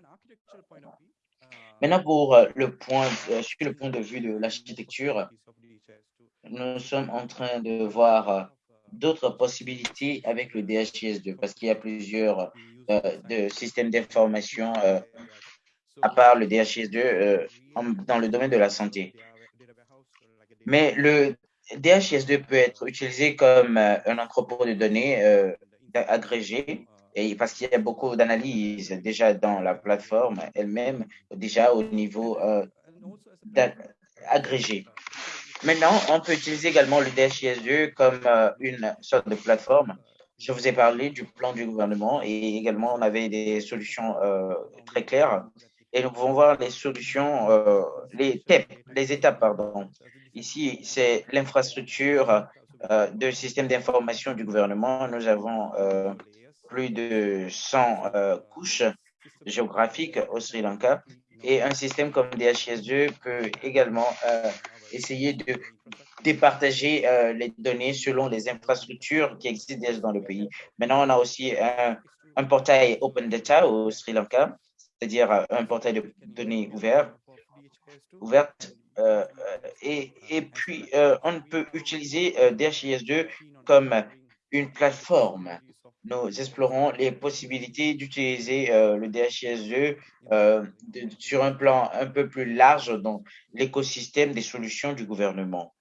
C: Maintenant, pour le point, sur le point de vue de l'architecture, nous sommes en train de voir euh, d'autres possibilités avec le DHIS2 parce qu'il y a plusieurs euh, de systèmes d'information euh, à part le DHIS2 euh, en- dans le domaine de la santé. Mais le DHIS2 peut être utilisé comme un entrepôt de données agrégé et parce qu'il y a beaucoup d'analyses déjà dans la plateforme elle-même, déjà au niveau agrégé. Maintenant, on peut utiliser également le DHIS2 comme euh, une sorte de plateforme. Je vous ai parlé du plan du gouvernement et également on avait des solutions euh, très claires. Et nous pouvons voir les solutions, euh, les TEP, les étapes, pardon. Ici, c'est l'infrastructure de système d'information du gouvernement. Nous avons plus de 100 euh, couches géographiques au Sri Lanka et un système comme DHIS2 peut également essayer de départager euh, les données selon les infrastructures qui existent dans le pays. Maintenant, on a aussi un, portail Open Data au Sri Lanka, c'est-à-dire euh, un portail de données ouvert, euh, et, puis, on peut utiliser euh, DHIS2 comme une plateforme. Nous explorons les possibilités d'utiliser euh, le DHIS2 euh, de- sur un plan un peu plus large dans l'écosystème des solutions du gouvernement.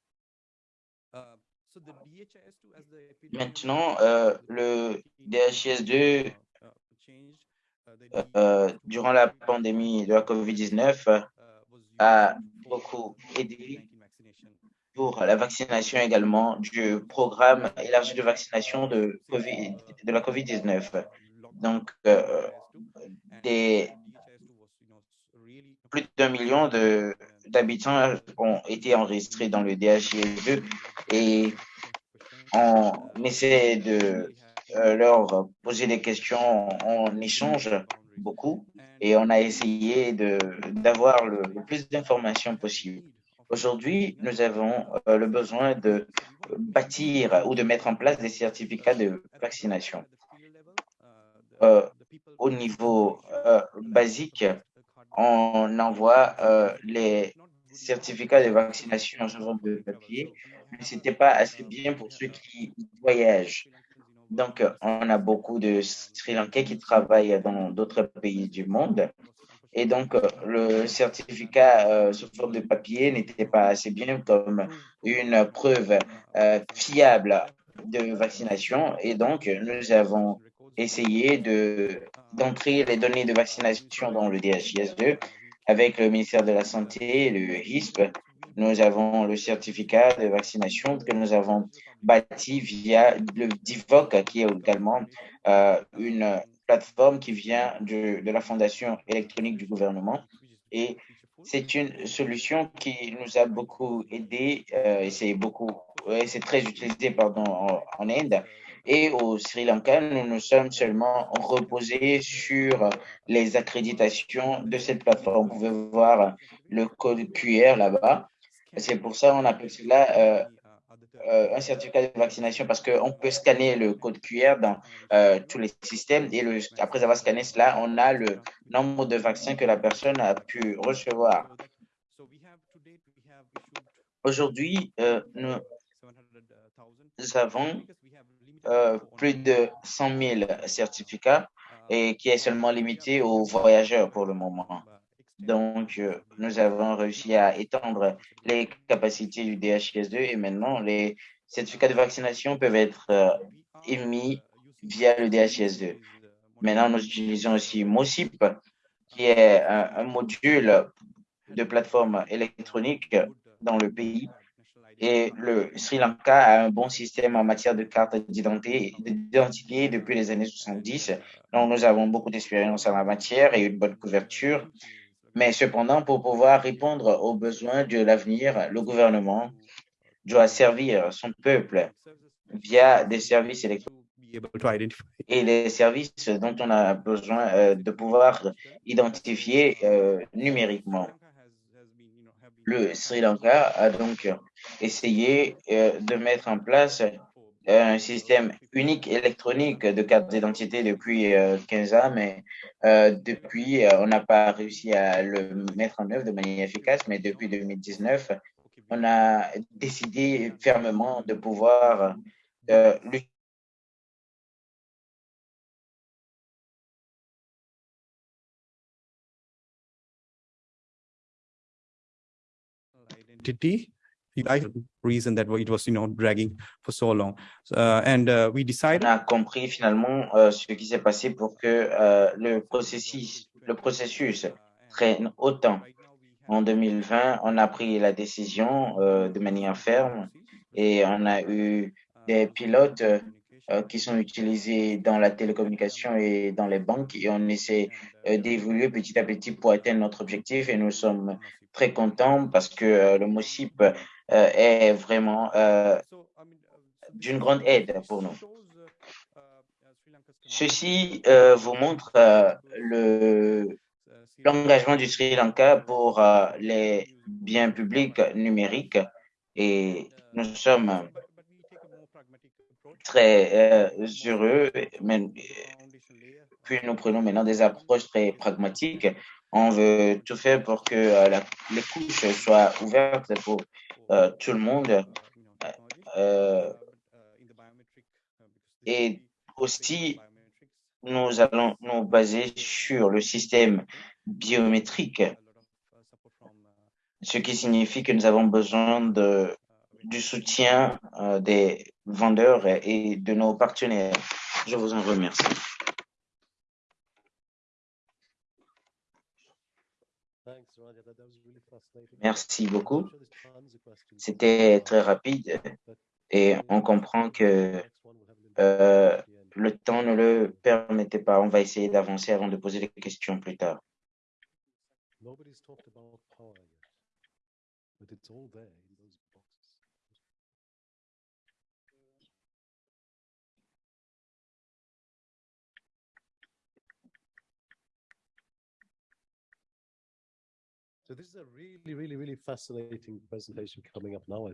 C: Maintenant, euh, le DHIS2, euh, durant la pandémie de la COVID-19, euh, a beaucoup aidé pour la vaccination également du programme élargi de vaccination de, la COVID-19. Donc, euh, plus d'un million d'habitants ont été enregistrés dans le DHIS2 et on essaie de euh, leur poser des questions, on échange beaucoup et on a essayé d'avoir le, le plus d'informations possible. Aujourd'hui, nous avons euh, le besoin de bâtir ou de mettre en place des certificats de vaccination. Euh, au niveau euh, basique, on envoie les certificats de vaccination sur forme de papier, mais ce n'était pas assez bien pour ceux qui voyagent. Donc, on a beaucoup de Sri Lankais qui travaillent dans d'autres pays du monde. Et donc, euh, le certificat euh, sous forme de papier n'était pas assez bien comme une preuve euh, fiable de vaccination. Et donc, nous avons essayé de d'entrer les données de vaccination dans le DHIS2 avec le ministère de la Santé et le HISP. Nous avons le certificat de vaccination que nous avons bâti via le DIVOC, qui est également euh, une plateforme qui vient de, la Fondation électronique du gouvernement. Et c'est une solution qui nous a beaucoup aidé euh, et c'est beaucoup, c'est très utilisé pardon, en, Inde. Et au Sri Lanka, nous nous sommes seulement reposés sur les accréditations de cette plateforme. Vous pouvez voir le code QR là-bas. C'est pour ça qu'on appelle cela euh, euh, un certificat de vaccination parce qu'on peut scanner le code QR dans euh, tous les systèmes et après avoir scanné cela, on a le nombre de vaccins que la personne a pu recevoir. Aujourd'hui, euh, nous avons plus de 100 000 certificats et qui est seulement limité aux voyageurs pour le moment. Donc, euh, nous avons réussi à étendre les capacités du DHIS2 et maintenant, les certificats de vaccination peuvent être euh, émis via le DHIS2. Maintenant, nous utilisons aussi MOSIP, qui est un, un module de plateforme électronique dans le pays. Et le Sri Lanka a un bon système en matière de carte d'identité depuis les années 70. Donc, nous avons beaucoup d'expérience en la matière et une bonne couverture. Mais cependant, pour pouvoir répondre aux besoins de l'avenir, le gouvernement doit servir son peuple via des services électroniques et les services dont on a besoin euh, de pouvoir identifier euh, numériquement. Le Sri Lanka a donc essayé euh, de mettre en place un système unique électronique de carte d'identité depuis euh, 15 ans, mais euh, depuis, euh, on n'a pas réussi à le mettre en œuvre de manière efficace, mais depuis 2019, on a décidé fermement de pouvoir euh, lutter
B: Identity. I reason that it was, you know, dragging for so long. Uh, and uh, we
C: on
B: decided
C: a compris finalement euh, ce qui s'est passé pour que euh, le processus, traîne autant. En 2020, on a pris la décision euh, de manière ferme et on a eu des pilotes qui sont utilisés dans la télécommunication et dans les banques et on essaie d'évoluer petit à petit pour atteindre notre objectif et nous sommes très contents parce que le MOSIP est vraiment euh, d'une grande aide pour nous. Ceci euh, vous montre euh, le l'engagement du Sri Lanka pour euh, les biens publics numériques et nous sommes très euh, heureux, puis nous prenons maintenant des approches très pragmatiques. On veut tout faire pour que euh, les couches soient ouvertes pour euh, tout le monde. Euh, et aussi, nous allons nous baser sur le système biométrique, ce qui signifie que nous avons besoin de, du soutien euh, des vendeurs et de nos partenaires. Je vous en remercie.
E: Thanks, Raja. That, that was really fascinating.
C: Merci beaucoup. C'était très rapide et on comprend que euh, le temps ne le permettait pas. On va essayer d'avancer avant de poser les questions plus tard.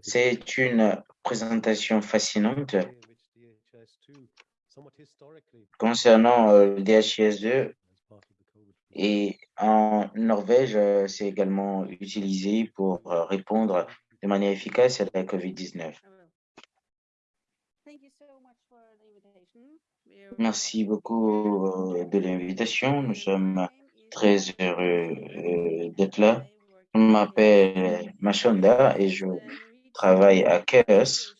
C: C'est une présentation fascinante
E: way in which DHIS2, somewhat historically,
C: concernant euh, le DHIS2
E: as part of the COVID
C: et en Norvège, euh, c'est également utilisé pour euh, répondre de manière efficace à la COVID-19.
F: I will. Thank you so much for the invitation. We're
C: Merci beaucoup de l'invitation. Nous sommes très heureux euh, d'être là. Je m'appelle Machonda et je travaille à
F: Authorities.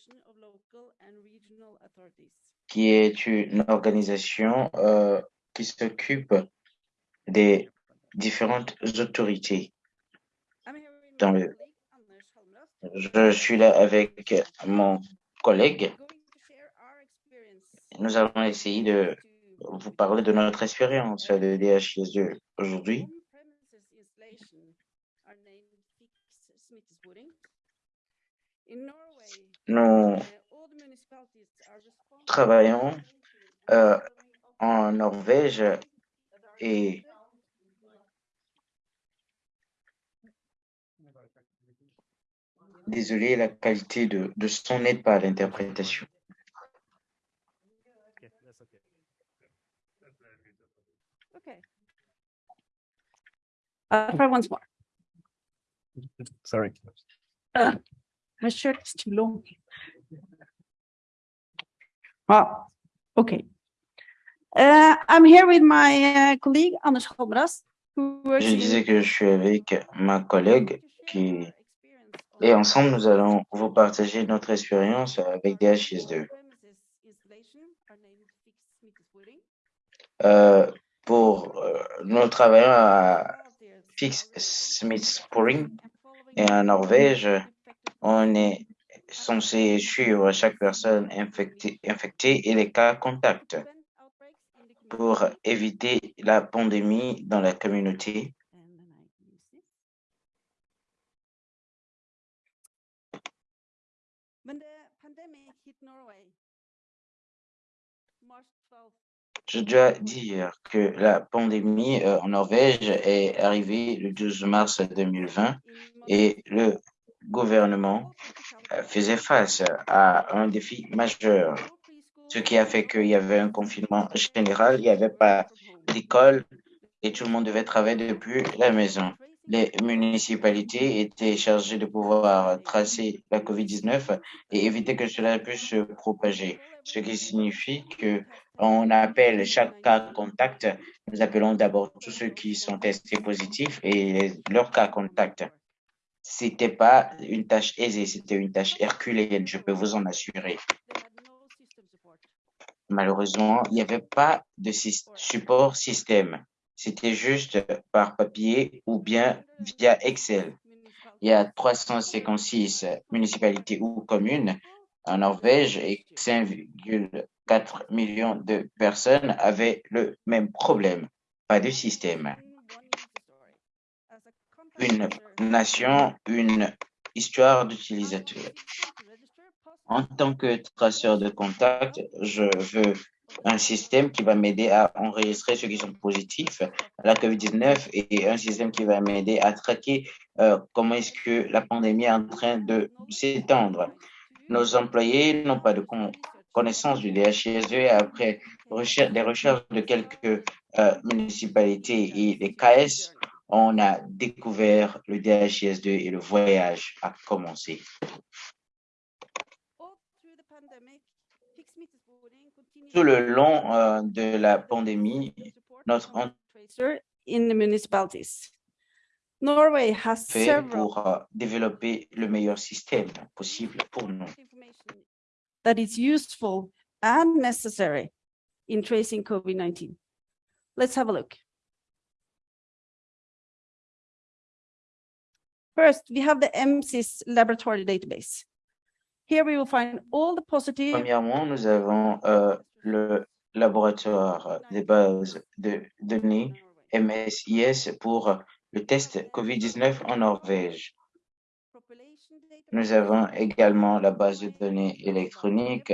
C: qui est une organisation euh, qui s'occupe des différentes autorités. Dans le-. Je suis là avec mon collègue. Nous allons essayer de vous parler de notre expérience de DHIS2 aujourd'hui. Nous travaillons euh, en Norvège et désolé, la qualité de, de son n'aide pas à l'interprétation.
E: Yeah, that's okay.
F: Okay. Uh, try once more.
E: Sorry.
F: My shirt is too long. Ah, okay. Uh, I'm here with my uh, colleague Anders works
C: Je disais que je suis avec ma collègue qui et ensemble nous allons vous partager notre expérience avec DHIS2. Euh, pour euh, nous travaillons à Fix Smith Sporing et en Norvège, on est censé suivre chaque personne infectée, infectée et les cas contacts pour éviter la pandémie dans la communauté.
F: When the pandemic hit Norway, March 12,
C: Je dois dire que la pandémie euh, en Norvège est arrivée le 12 mars 2020 et le gouvernement euh, faisait face à un défi majeur, ce qui a fait qu'il y avait un confinement général, il n'y avait pas d'école et tout le monde devait travailler depuis la maison. Les municipalités étaient chargées de pouvoir tracer la COVID-19 et éviter que cela puisse se propager, ce qui signifie que on appelle chaque cas contact. Nous appelons d'abord tous ceux qui sont testés positifs et leurs cas contact. C'était pas une tâche aisée, c'était une tâche herculéenne, je peux vous en assurer. Malheureusement, il n'y avait pas de support système. C'était juste par papier ou bien via Excel. Il y a 356 municipalités ou communes en Norvège et 5,4 millions de personnes avaient le même problème. Pas de système. Une nation, une histoire d'utilisateur. En tant que traceur de contact, je veux un système qui va m'aider à enregistrer ceux qui sont positifs à la COVID-19 et un système qui va m'aider à traquer euh, comment est-ce que la pandémie est en train de s'étendre. Nos employés n'ont pas de connaissance du DHIS2 et après recher- des recherches de quelques euh, municipalités et des KS, on a découvert le DHIS2 et le voyage a commencé. Tout le long euh, de la pandémie, notre en-
F: tracer in the municipalities. Norway has
C: fait pour euh, développer le meilleur système possible pour nous.
F: That is useful and necessary in tracing COVID-19. Let's have a look. First, we have the MSIS laboratory database. Here we will find all the positive
C: Premièrement, nous avons euh, le laboratoire des bases de données MSIS pour le test COVID-19 en Norvège. Nous avons également la base de données électronique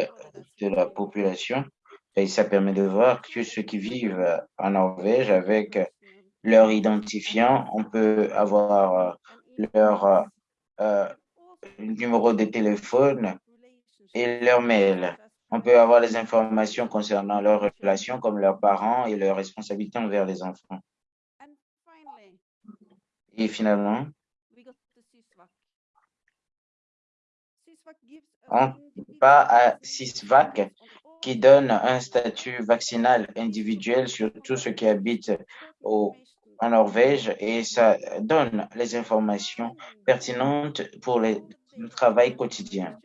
C: de la population et ça permet de voir que ceux qui vivent en Norvège avec leur identifiant, on peut avoir euh, leur euh, euh, numéro de téléphone et leur mail. On peut avoir les informations concernant leurs relations comme leurs parents et leurs responsabilités envers les enfants. Et finalement,
F: we got the SysVac. SysVac gives us
C: On pas à
F: all
C: qui donne un statut vaccinal individuel sur tous ceux qui habitent au, en Norvège et ça donne les informations pertinentes pour le travail quotidien.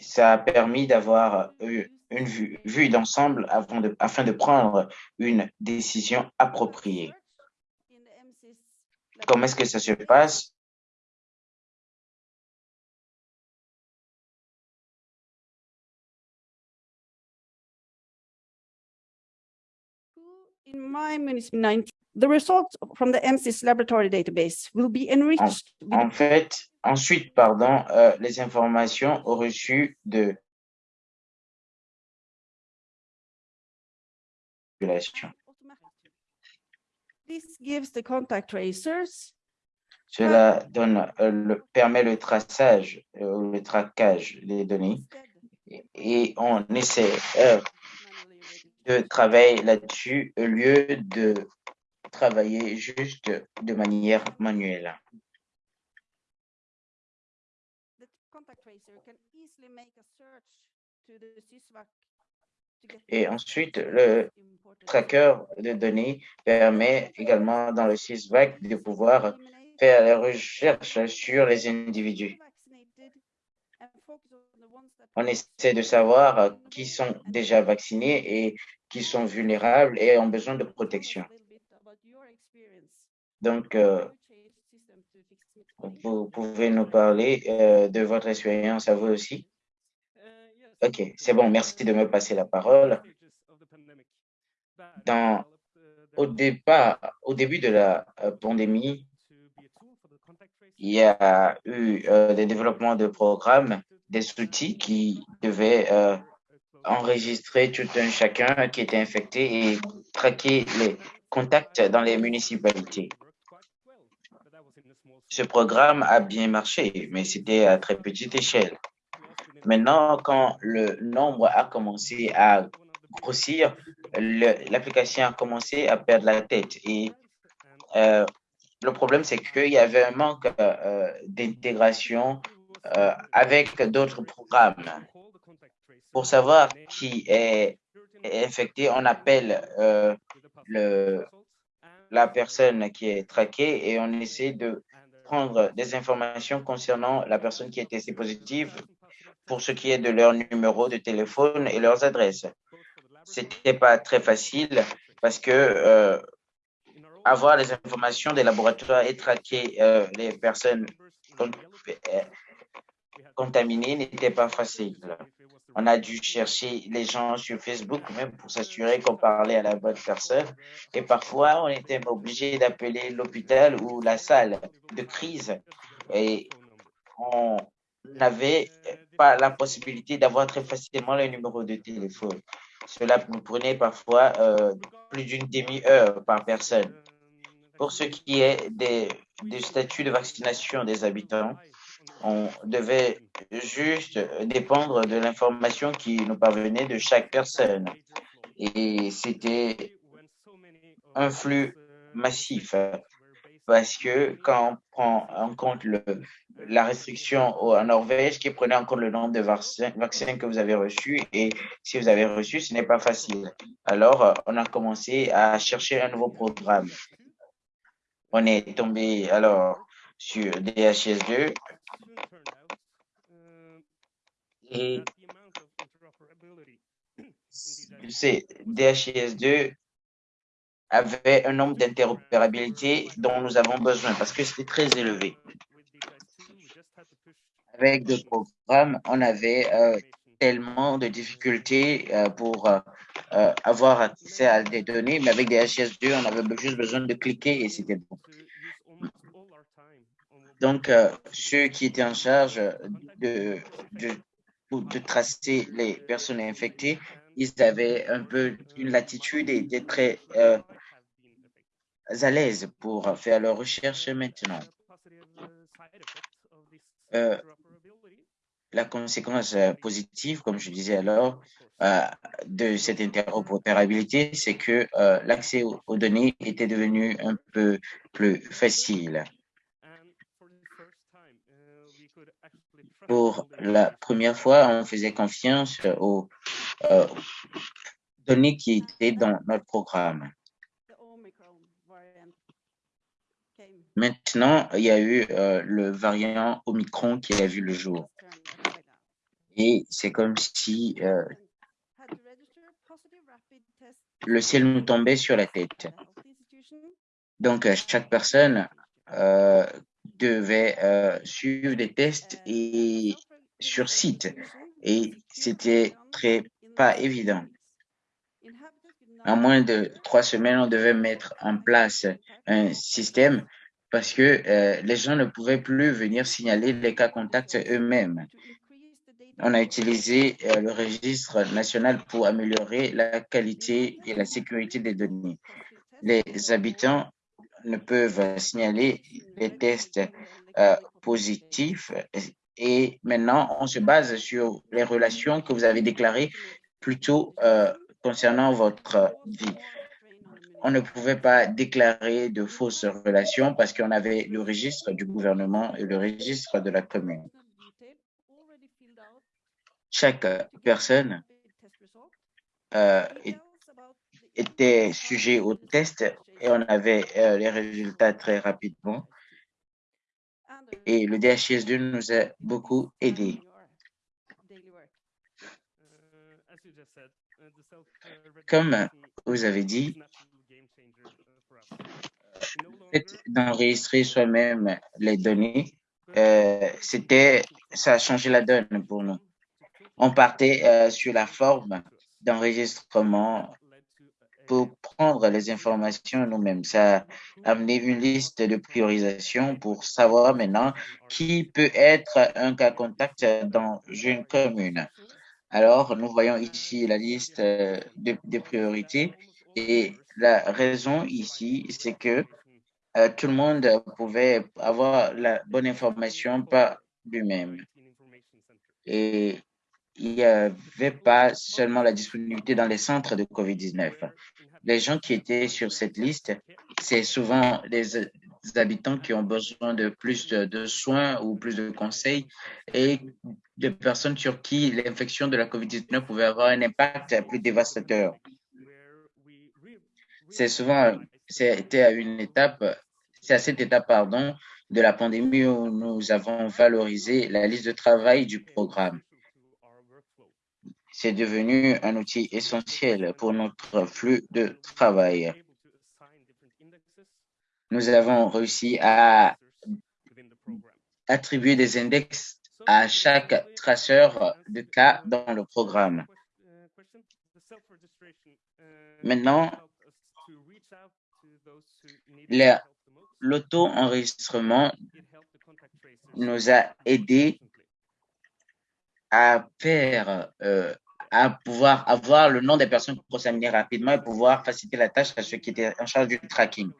C: Ça a permis d'avoir euh, une vue, vue d'ensemble de, afin de prendre une décision appropriée. Comment est-ce que ça se passe?
F: In my the results from the MSIS laboratory database will be enriched with
C: En fait, ensuite, pardon, euh, les informations reçues de population.
F: This gives the contact tracers
C: Cela donne, euh, le, permet le traçage, euh, ou le traquage des données et, on essaie euh, de travailler là-dessus au lieu de travailler juste de manière manuelle.
F: The contact tracer can easily make a search to the
C: Et ensuite, le tracker de données permet également dans le SysVac de pouvoir faire la recherche sur les individus. On essaie de savoir qui sont déjà vaccinés et qui sont vulnérables et ont besoin de protection. Donc, euh, vous pouvez nous parler euh, de votre expérience à vous aussi? Ok, c'est bon, merci de me passer la parole. Dans, au départ, au début de la euh, pandémie, il y a eu euh, des développements de programmes, des outils qui devaient euh, enregistrer tout un chacun qui était infecté et traquer les contacts dans les municipalités. Ce programme a bien marché, mais c'était à très petite échelle. Maintenant, quand le nombre a commencé à grossir, l'application a commencé à perdre la tête. Et euh, le problème, c'est qu'il y avait un manque euh, d'intégration euh, avec d'autres programmes. Pour savoir qui est infecté, on appelle le, la personne qui est traquée et on essaie de prendre des informations concernant la personne qui est testée positive pour ce qui est de leur numéro de téléphone et leurs adresses. C'était pas très facile parce que euh, avoir les informations des laboratoires et traquer euh, les personnes euh, contaminées n'était pas facile. On a dû chercher les gens sur Facebook même pour s'assurer qu'on parlait à la bonne personne. Et parfois, on était obligé d'appeler l'hôpital ou la salle de crise. Et on n'avait pas la possibilité d'avoir très facilement le numéro de téléphone. Cela nous prenait parfois euh, plus d'une demi-heure par personne. Pour ce qui est des, des statuts de vaccination des habitants, on devait juste dépendre de l'information qui nous parvenait de chaque personne. Et c'était un flux massif parce que quand on prend en compte le, la restriction en Norvège qui prenait en compte le nombre de vaccins, vaccins que vous avez reçus et si vous avez reçu, ce n'est pas facile. Alors, on a commencé à chercher un nouveau programme. On est tombé alors sur DHS2 et c'est DHIS2 avait un nombre d'interopérabilité dont nous avons besoin parce que c'était très élevé. Avec d'autres programmes, on avait euh, tellement de difficultés euh, pour euh, avoir accès à des données, mais avec des HS2, on avait juste besoin de cliquer et c'était bon. Donc, ceux qui étaient en charge de, de, de tracer les personnes infectées, ils avaient un peu une latitude et étaient très à l'aise pour faire leurs recherches maintenant. Euh, la conséquence euh, positive, comme je disais alors, euh, de cette interopérabilité, c'est que l'accès aux, données était devenu un peu plus facile. Pour la première fois, on faisait confiance aux données qui étaient dans notre programme.
F: the Omicron variant came.
C: Maintenant, il y a eu euh, le variant Omicron qui a vu le jour. Et c'est comme si euh, le ciel nous tombait sur la tête. Donc, euh, chaque personne devait suivre des tests et sur site. Et c'était très pas évident. En moins de trois semaines, on devait mettre en place un système parce que euh, les gens ne pouvaient plus venir signaler les cas contacts eux-mêmes. On a utilisé euh, le registre national pour améliorer la qualité et la sécurité des données. Les habitants ne peuvent signaler les tests euh, positifs et maintenant on se base sur les relations que vous avez déclarées plutôt euh, concernant votre vie. On ne pouvait pas déclarer de fausses relations parce qu'on avait le registre du gouvernement et le registre de la commune. Chaque personne euh, était sujet au test et on avait euh, les résultats très rapidement. Et le DHIS2 nous a beaucoup aidé. Comme vous avez dit, d'enregistrer soi-même les données, euh, c'était, ça a changé la donne pour nous. On partait euh, sur la forme d'enregistrement pour prendre les informations nous-mêmes. Ça a amené une liste de priorisation pour savoir maintenant qui peut être un cas contact dans une commune. Alors, nous voyons ici la liste euh, de, de priorités et la raison ici, c'est que euh, tout le monde pouvait avoir la bonne information par lui-même. Et il n'y avait pas seulement la disponibilité dans les centres de COVID-19. Les gens qui étaient sur cette liste, c'est souvent des habitants qui ont besoin de plus de, de soins ou plus de conseils et de personnes sur qui l'infection de la COVID-19 pouvait avoir un impact plus dévastateur. C'est souvent, c'était à une étape, c'est à cette étape, pardon, de la pandémie où nous avons valorisé la liste de travail du programme. C'est devenu un outil essentiel pour notre flux de travail. Nous avons réussi à attribuer des index à chaque traceur de cas dans le programme. Maintenant, l'auto-enregistrement nous a aidé à faire, euh, à pouvoir avoir le nom des personnes contaminées rapidement et pouvoir faciliter la tâche à ceux qui étaient en charge du tracking.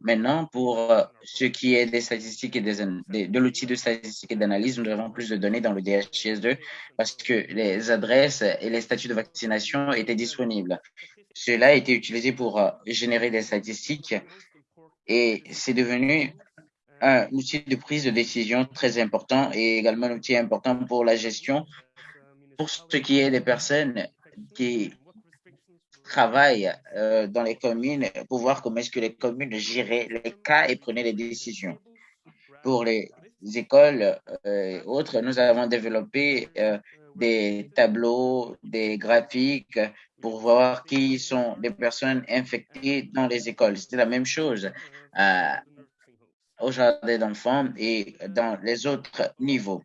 C: Maintenant, pour euh, ce qui est des statistiques et des, de l'outil de statistique et d'analyse, nous avons plus de données dans le DHIS2 parce que les adresses et les statuts de vaccination étaient disponibles. Cela a été utilisé pour euh, générer des statistiques et c'est devenu un outil de prise de décision très important et également un outil important pour la gestion pour ce qui est des personnes qui travaillent euh, dans les communes pour voir comment est-ce que les communes géraient les cas et prenaient les décisions. Pour les écoles euh, et autres, nous avons développé euh, des tableaux, des graphiques pour voir qui sont les personnes infectées dans les écoles. C'était la même chose euh, au jardin d'enfants et dans les autres niveaux.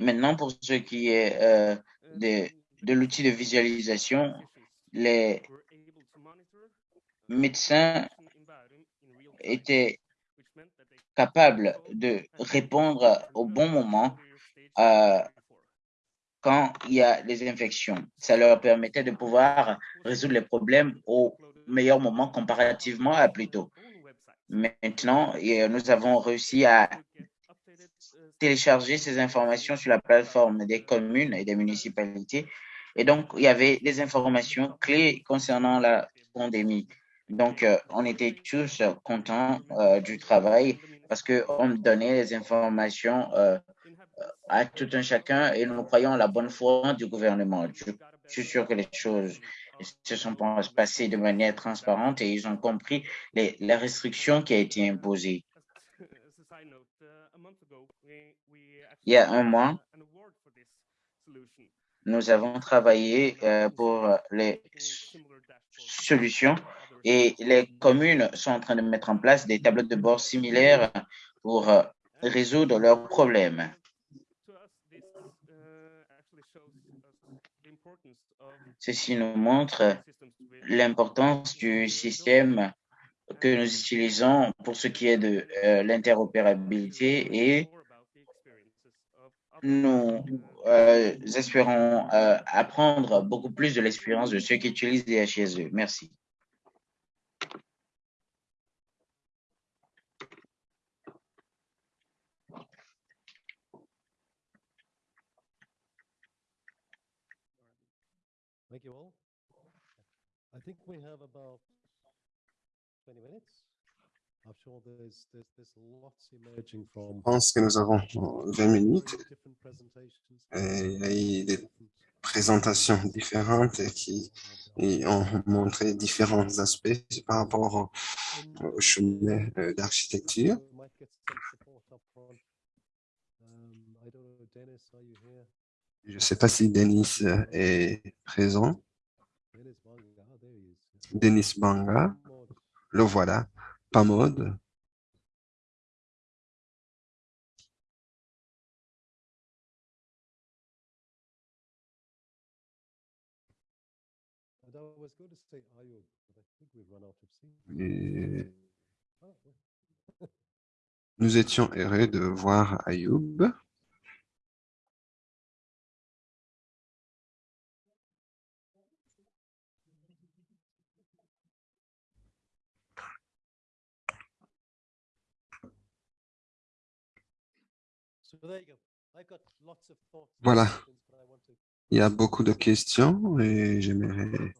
C: Maintenant, pour ce qui est euh, de l'outil de visualisation, les médecins étaient capables de répondre au bon moment euh, quand il y a des infections. Ça leur permettait de pouvoir résoudre les problèmes au meilleur moment comparativement à plus tôt. Maintenant, et nous avons réussi à télécharger ces informations sur la plateforme des communes et des municipalités. Et donc, il y avait des informations clés concernant la pandémie. Donc, euh, on était tous euh, contents euh, du travail parce qu'on donnait les informations euh, à tout un chacun et nous croyons à la bonne foi du gouvernement. Je, suis sûr que les choses se sont passées de manière transparente et ils ont compris les, les restrictions qui ont été imposées. Il y a un mois, nous avons travaillé euh, pour les solutions et les communes sont en train de mettre en place des tableaux de bord similaires pour euh, résoudre leurs problèmes. Ceci nous montre l'importance du système que nous utilisons pour ce qui est de euh, l'interopérabilité et nous euh, espérons apprendre beaucoup plus de l'expérience de ceux qui utilisent des HSE. Merci.
E: Thank you all. I think we have about 20 minutes. I'm sure there's, there's, there's lots emerging from
A: Je pense que nous avons euh, 20 minutes.
E: different presentations.
A: Et il y a eu des
E: different
A: présentations différentes qui et ont montré différents aspects par rapport au, au chemin euh, d'architecture. Je ne sais pas si Denis euh, est présent. Denis Banga, le voilà.
E: Seats.
A: Et nous étions heureux de voir Ayoub. Voilà. Il y a beaucoup de questions et j'aimerais,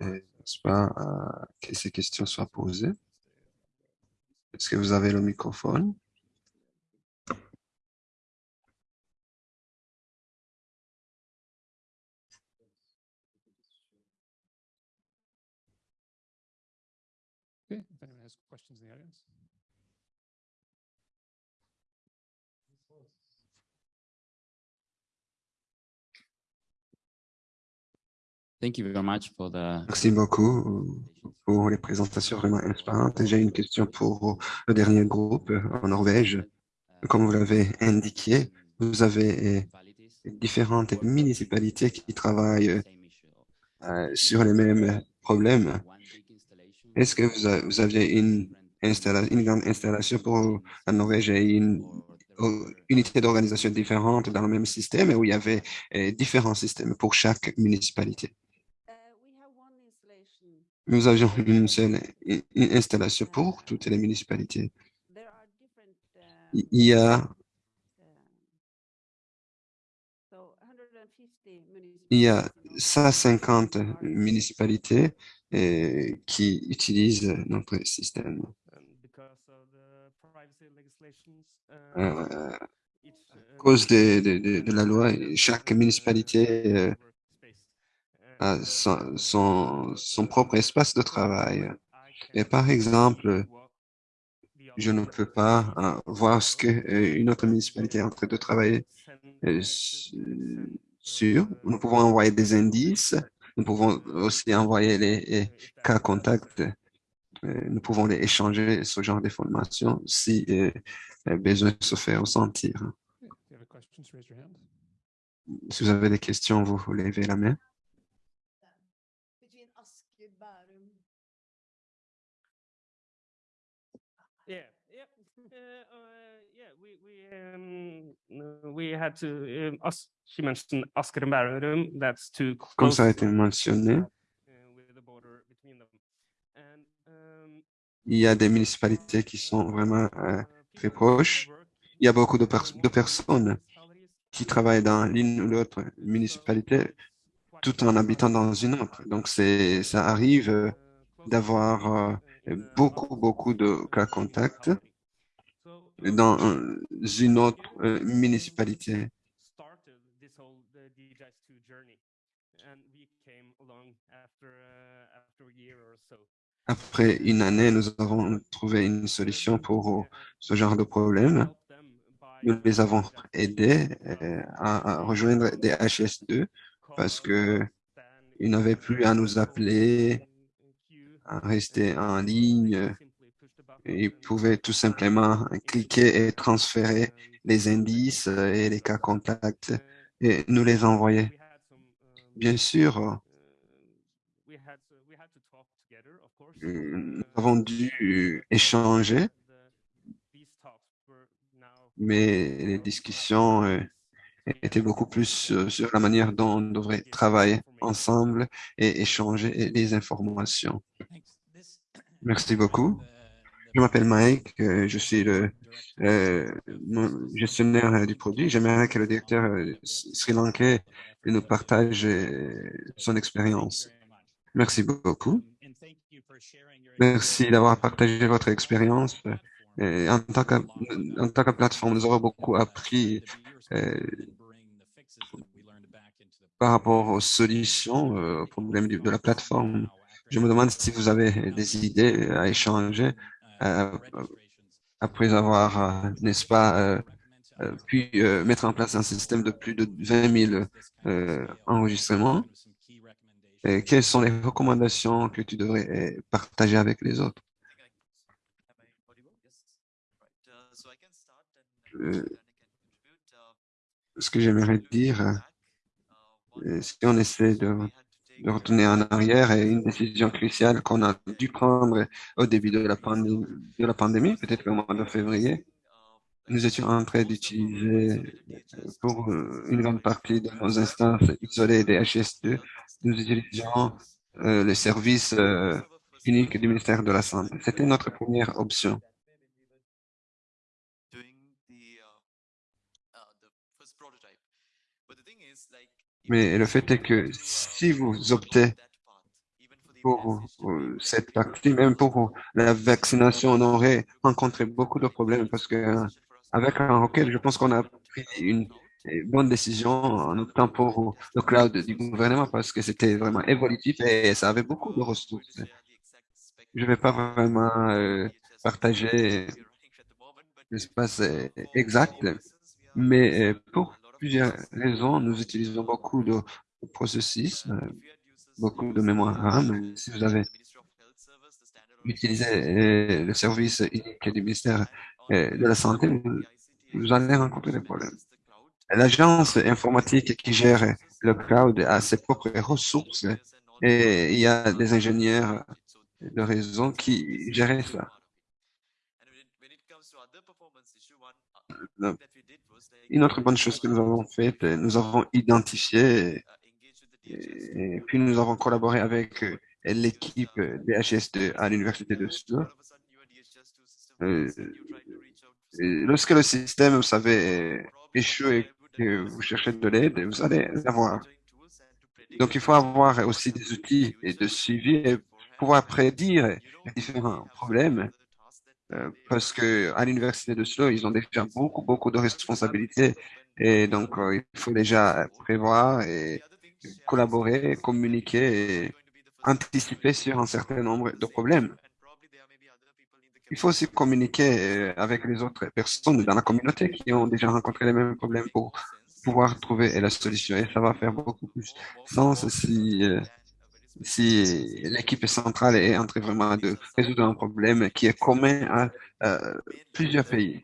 A: euh, n'est-ce pas, euh, que ces questions soient posées. Est-ce que vous avez le microphone?
G: Okay, if anyone has questions in the audience.
A: Merci beaucoup pour les présentations vraiment inspirantes. J'ai une question pour le dernier groupe euh, en Norvège. Comme vous l'avez indiqué, vous avez euh, différentes municipalités qui travaillent euh, sur les mêmes problèmes. Est-ce que vous, aviez une, une grande installation pour la Norvège et une unité d'organisation différente dans le même système où il y avait différents systèmes pour chaque municipalité?
F: Uh, we have one installation.
A: Nous avions une seule installation pour toutes les municipalités. Il y a,
F: So 150
A: il y a
F: municipalities
A: 150
F: are-
A: municipalités euh, qui utilisent notre système.
H: Uh,
A: Euh, à cause de, la loi, chaque municipalité euh,
H: uh,
A: son,
H: so,
A: son, son propre espace de travail. Et par exemple, je ne peux pas euh, voir ce que euh, autre municipalité est en train de travailler euh, sur. Nous pouvons envoyer des indices. Nous pouvons aussi envoyer les, cas contacts. Nous pouvons les échanger ce genre d'informations si euh, besoin se fait ressentir.
G: Okay, If you have questions, raise your hand.
A: Si vous avez des questions, vous levez la main.
F: Between Asker, Bærum.
H: Yeah, yeah, uh, uh, yeah. We we um uh, we had to. Um, us, she mentioned Asker and Bærum. That's too
A: Comme ça a été mentionné,
H: uh, um,
A: il y a des municipalités qui sont vraiment euh, très proches. Il y a beaucoup de, pers- de personnes qui travaillent dans l'une ou l'autre municipalité tout en habitant dans une autre. Donc, ça arrive euh, d'avoir euh, beaucoup, beaucoup de cas contacts dans euh, une autre euh, municipalité.
H: started this whole the DJIS2 journey, and we came along after after a year or so.
A: Après une année, nous avons trouvé une solution pour ce genre de problème. Nous les avons aidés euh, à, rejoindre des HS2 parce que ils n'avaient plus à nous appeler, à rester en ligne. Ils pouvaient tout simplement cliquer et transférer les indices et les cas contacts et nous les envoyer. Bien sûr, nous avons dû échanger, mais les discussions euh, étaient beaucoup plus euh, sur la manière dont on devrait travailler ensemble et échanger les informations. Merci beaucoup. Je m'appelle Mike, euh, je suis le euh, gestionnaire euh, du produit. J'aimerais que le directeur sri-lankais nous partage son expérience. Merci beaucoup. Merci d'avoir partagé votre expérience. En tant que, tant que plateforme, nous avons beaucoup appris par rapport aux solutions, aux problèmes de la plateforme. Je me demande si vous avez des idées à échanger après avoir, euh, n'est-ce pas, euh, euh, pu euh, mettre en place un système de plus de 20 000 euh, enregistrements. Quelles sont les recommandations que tu devrais euh, partager avec les autres? Euh, ce que j'aimerais dire, euh, si on essaie de, de retourner en arrière, et une décision cruciale qu'on a dû prendre au début de la pandémie, peut-être au mois de février, nous étions en train d'utiliser pour euh, une grande partie de nos instances isolées des HS2, nous utilisions euh, le service euh, unique du ministère de la Santé. C'était notre première option. Mais le fait est que si vous optez pour euh, cette partie, même pour la vaccination, on aurait rencontré beaucoup de problèmes parce que euh, avec un Rocket, je pense qu'on a pris une euh, bonne décision en optant pour le cloud du gouvernement parce que c'était vraiment évolutif et ça avait beaucoup de ressources. Je ne vais pas vraiment euh, partager l'espace euh, exact, mais euh, pour plusieurs raisons, nous utilisons beaucoup de processus, euh, beaucoup de mémoire RAM. Si vous avez utilisé euh, le service unique du ministère euh, de la Santé, vous, allez rencontrer des problèmes. L'agence informatique qui gère le cloud a ses propres ressources et il y a des ingénieurs de réseau qui gèrent ça. Une autre bonne chose que nous avons faite, euh, nous avons identifié et, puis nous avons collaboré avec euh, l'équipe des HS2 à l'université de Sud. Euh, et lorsque le système, vous savez, échoue et que vous cherchez de l'aide, vous allez l'avoir. Donc, il faut avoir aussi des outils et de suivi et pouvoir prédire les différents problèmes euh, parce que à l'université de Slough, ils ont déjà beaucoup, beaucoup de responsabilités et donc euh, il faut déjà prévoir et collaborer, communiquer et anticiper sur un certain nombre de problèmes. Il faut aussi communiquer euh, avec les autres personnes dans la communauté qui ont déjà rencontré les mêmes problèmes pour pouvoir trouver la solution. Et ça va faire beaucoup plus sens si, si l'équipe centrale est en train vraiment de résoudre un problème qui est commun à euh, plusieurs pays.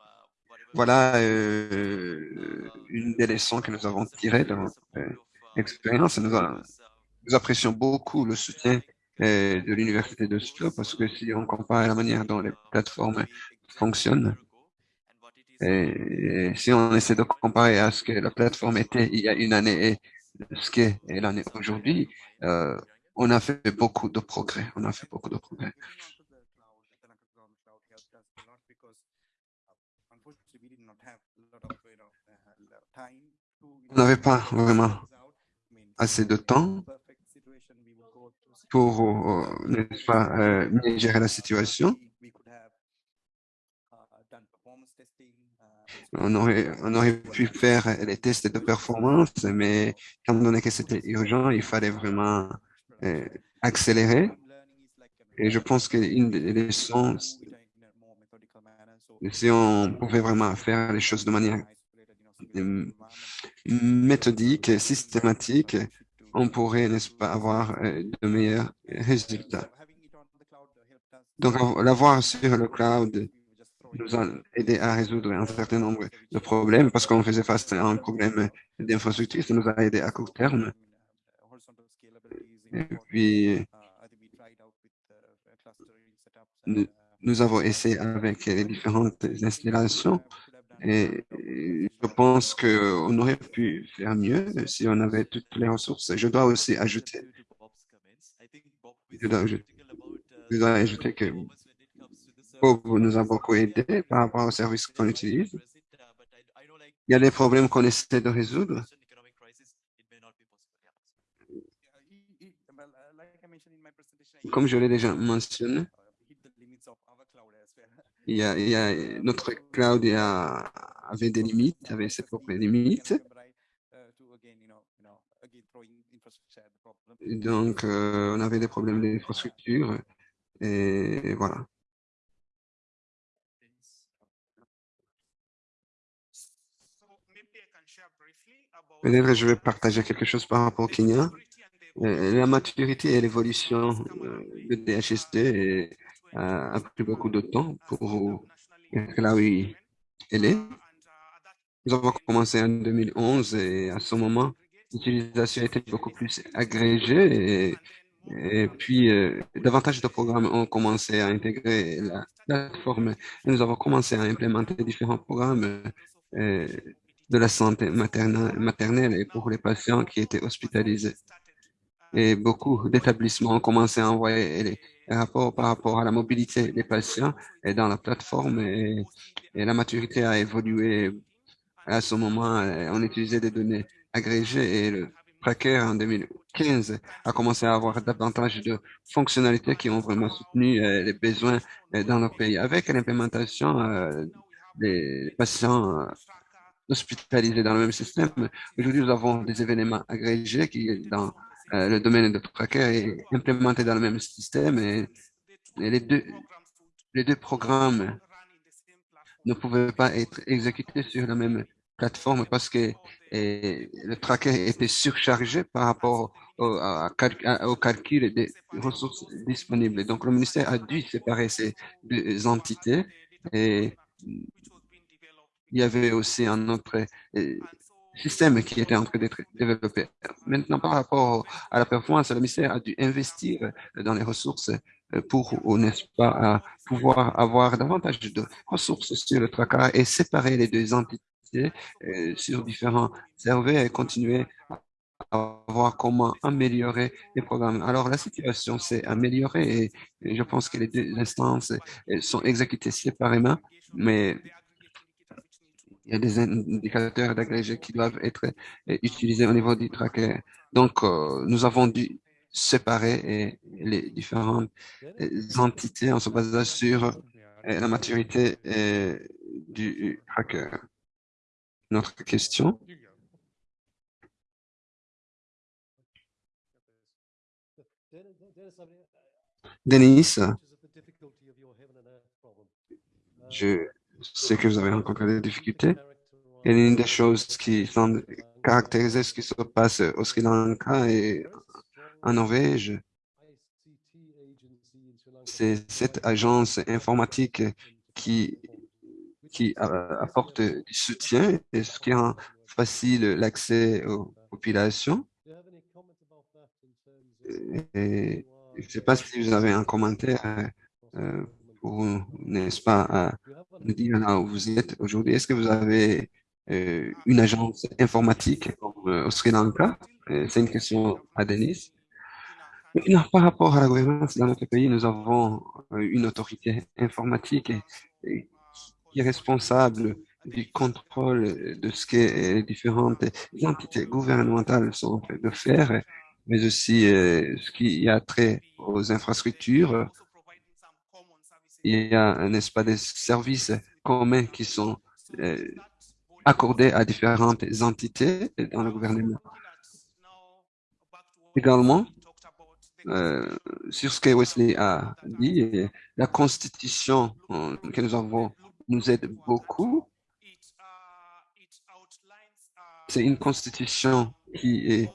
A: Voilà euh, une des leçons que nous avons tirées de notre euh, expérience. Nous, nous apprécions beaucoup le soutien de l'Université de Slough parce que si on compare la manière dont les plateformes fonctionnent, et si on essaie de comparer à ce que la plateforme était il y a une année et ce qu'est l'année aujourd'hui, on a fait beaucoup de progrès. On a fait beaucoup de progrès. On n'avait pas vraiment assez de temps pour, euh, pas, euh, gérer la situation. On aurait, on aurait pu faire les tests de performance, mais étant donné que c'était urgent, il fallait vraiment euh, accélérer. Et je pense qu'une des leçons, si on pouvait vraiment faire les choses de manière euh, méthodique, systématique, on pourrait, n'est-ce pas, avoir euh, de meilleurs résultats. Donc, av- l'avoir sur le cloud nous a aidé à résoudre un certain nombre de problèmes parce qu'on faisait face à un problème d'infrastructure. Ça nous a aidé à court terme. Et puis, nous, avons essayé avec les différentes installations et et je pense qu'on aurait pu faire mieux si on avait toutes les ressources. Je dois aussi ajouter, je dois ajouter, je dois ajouter que Bob nous a beaucoup aidé par rapport aux services qu'on utilise. Il y a des problèmes qu'on essaie de résoudre. Comme je l'ai déjà mentionné, il y a, notre cloud avait des limites, avait ses propres limites. Donc, euh, on avait des problèmes d'infrastructure et voilà. Peut-être je vais partager quelque chose par rapport au Kenya. Euh, La maturité et l'évolution euh, de DHSD est- a pris beaucoup de temps pour là où elle est. Nous avons commencé en 2011 et à ce moment, l'utilisation était beaucoup plus agrégée et, puis euh, davantage de programmes ont commencé à intégrer la plateforme. Et nous avons commencé à implémenter différents programmes euh, de la santé maternelle, maternelle et pour les patients qui étaient hospitalisés. Et beaucoup d'établissements ont commencé à envoyer les rapports par rapport à la mobilité des patients et dans la plateforme et, la maturité a évolué. À ce moment, on utilisait des données agrégées et le tracker en 2015 a commencé à avoir davantage de fonctionnalités qui ont vraiment soutenu euh, les besoins euh, dans nos pays. Avec l'implémentation euh, des patients hospitalisés dans le même système, aujourd'hui nous avons des événements agrégés qui, dans euh, le domaine de tracker, est implémenté dans le même système et, les deux, les deux programmes ne pouvaient pas être exécutés sur la même plateforme parce que le tracker était surchargé par rapport au, calcul des ressources disponibles. Donc, le ministère a dû séparer ces deux entités et il y avait aussi un autre système qui était en train d'être développé. Maintenant, par rapport à la performance, le ministère a dû investir dans les ressources euh, pour, ou n'est-ce pas, pouvoir avoir davantage de ressources sur le tracker et séparer les deux entités euh, sur différents serveurs et continuer à voir comment améliorer les programmes. Alors, la situation s'est améliorée et, je pense que les deux instances euh, sont exécutées séparément, mais il y a des indicateurs d'agrégés qui doivent être euh, utilisés au niveau du tracker. Donc, euh, nous avons dû séparer euh, les différentes entités en se basant sur la maturité du tracker. Notre question? Denis, je sais que vous avez rencontré des difficultés. Et l'une des choses qui sont caractérisées ce qui se passe au Sri Lanka et en Norvège, c'est cette agence informatique qui, qui apporte du soutien et ce qui rend facile l'accès aux populations. Et je ne sais pas si vous avez un commentaire euh, pour, n'est-ce pas, nous dire là où vous êtes aujourd'hui. Est-ce que vous avez euh, une agence informatique euh, au Sri Lanka? Euh, C'est une question à Denis. Par rapport à la gouvernance dans notre pays, nous avons une autorité informatique qui est responsable du contrôle de ce que les différentes entités gouvernementales sont en train de faire, mais aussi ce qui a trait aux infrastructures. Il y a, n'est-ce pas, des services communs qui sont euh, accordés à différentes entités dans le gouvernement. Également, euh, sur ce que Wesley a dit, la constitution euh, que nous avons nous aide beaucoup. C'est une constitution qui est,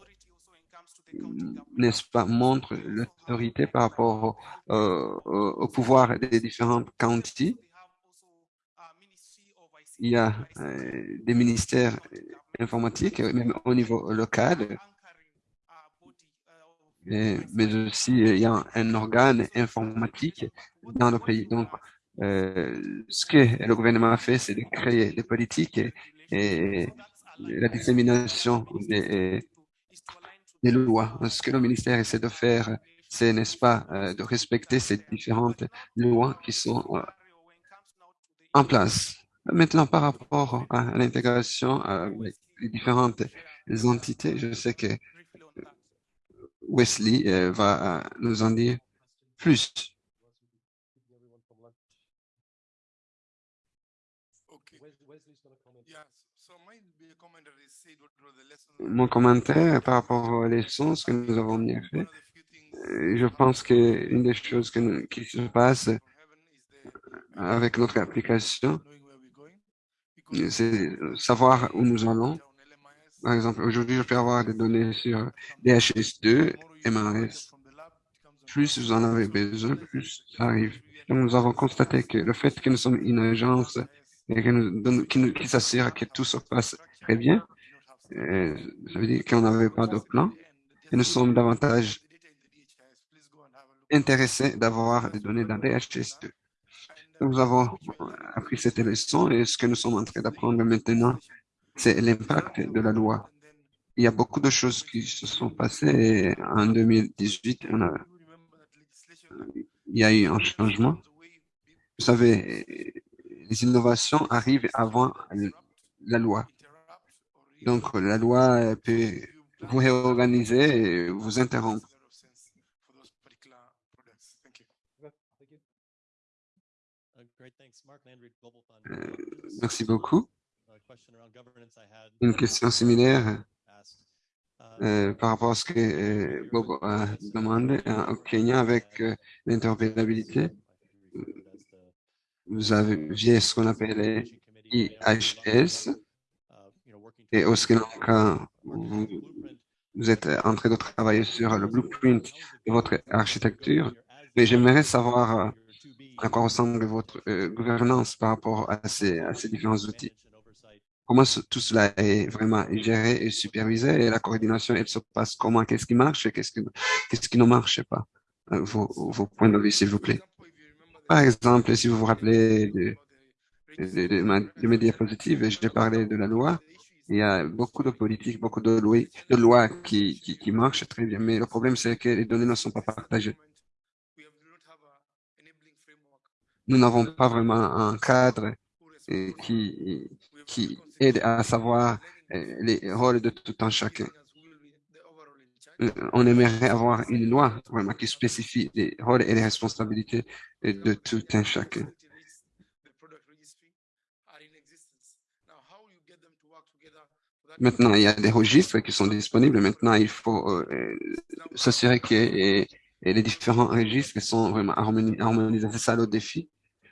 A: n'est-ce pas, montre l'autorité par rapport au, au pouvoir des différentes counties. Il y a euh, des ministères informatiques, euh, même au niveau local, mais aussi euh, il y a un organe informatique dans le pays. Donc, euh, ce que le gouvernement a fait, c'est de créer des politiques et, et la dissémination des, des lois. Ce que le ministère essaie de faire, c'est, n'est-ce pas, euh, de respecter ces différentes lois qui sont euh, en place. Maintenant, par rapport à l'intégration euh, avec les différentes entités, je sais que Wesley euh, va euh, nous en dire plus.
E: Keeping everyone from lunch.
G: Okay.
E: Wes- Wesley's gonna comment.
G: Yeah, so mine be a comment that is said what were the lessons.
A: Mon commentaire par rapport aux leçons, ce que nous avons bien fait, euh, je pense qu'une des choses qui se passe
G: the
A: avec notre application, c'est savoir où nous allons. Par exemple, aujourd'hui, je peux avoir des données sur DHS2, MRS. Plus vous en avez besoin, plus ça arrive. Nous avons constaté que le fait que nous sommes une agence et qui, nous- qui s'assure que tout se passe très bien, euh, ça veut dire qu'on n'avait pas de plan et nous sommes davantage intéressés d'avoir des données dans DHS2. Donc, Nous avons appris cette leçon et ce que nous sommes en train d'apprendre maintenant, c'est l'impact de la loi. Il y a beaucoup de choses qui se sont passées en 2018, on a, il y a eu un changement. Vous savez, les innovations arrivent avant la loi. Donc, la loi peut vous réorganiser et vous interrompre.
E: Uh.
A: Euh,
E: Uh,
A: Merci beaucoup. Une question similaire.
E: Uh,
A: euh, par rapport à ce que euh, Bob a demandé euh, au Kenya avec l'interopérabilité. Vous avez ce qu'on appelle les IHS et au Sri Lanka, vous, êtes en train de travailler sur le blueprint de votre architecture. Mais j'aimerais savoir euh, à quoi ressemble votre euh, gouvernance par rapport à ces, différents outils. Comment tout cela est vraiment géré et supervisé et la coordination, elle se passe comment? Qu'est-ce qui marche et qu'est-ce qui, ne marche pas? Euh, Vos, points de vue, s'il vous plaît. Par exemple, si vous vous rappelez de, ma- de mes diapositives, j'ai parlé de la loi. Il y a beaucoup de politiques, beaucoup de lois, de lois qui, qui, marchent très bien. Mais le problème, c'est que les données ne sont pas partagées. Nous n'avons pas vraiment un cadre euh, qui, qui aide à savoir euh, les rôles de tout un chacun. On aimerait avoir une loi vraiment qui spécifie les rôles et les responsabilités euh, de tout un chacun. Maintenant, il y a des registres qui sont disponibles. Maintenant, il faut euh, s'assurer que les différents registres sont vraiment harmoni- harmonisés. C'est ça le défi,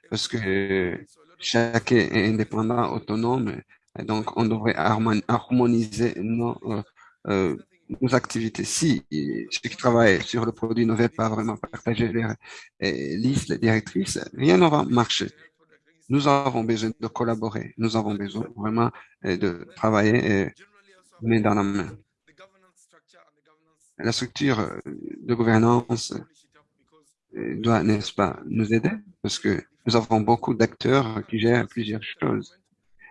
A: parce que chacun est indépendant, autonome. Et donc, on devrait harmon- harmoniser nos, euh, euh, nos activités. Si ceux qui travaillent sur le produit ne veulent pas vraiment partager les listes, les directrices, rien ne va marcher. Nous avons besoin de collaborer. Nous avons besoin vraiment euh, de travailler euh, main dans la main. La structure euh, de gouvernance doit, n'est-ce pas, nous aider parce que nous avons beaucoup d'acteurs qui gèrent plusieurs choses.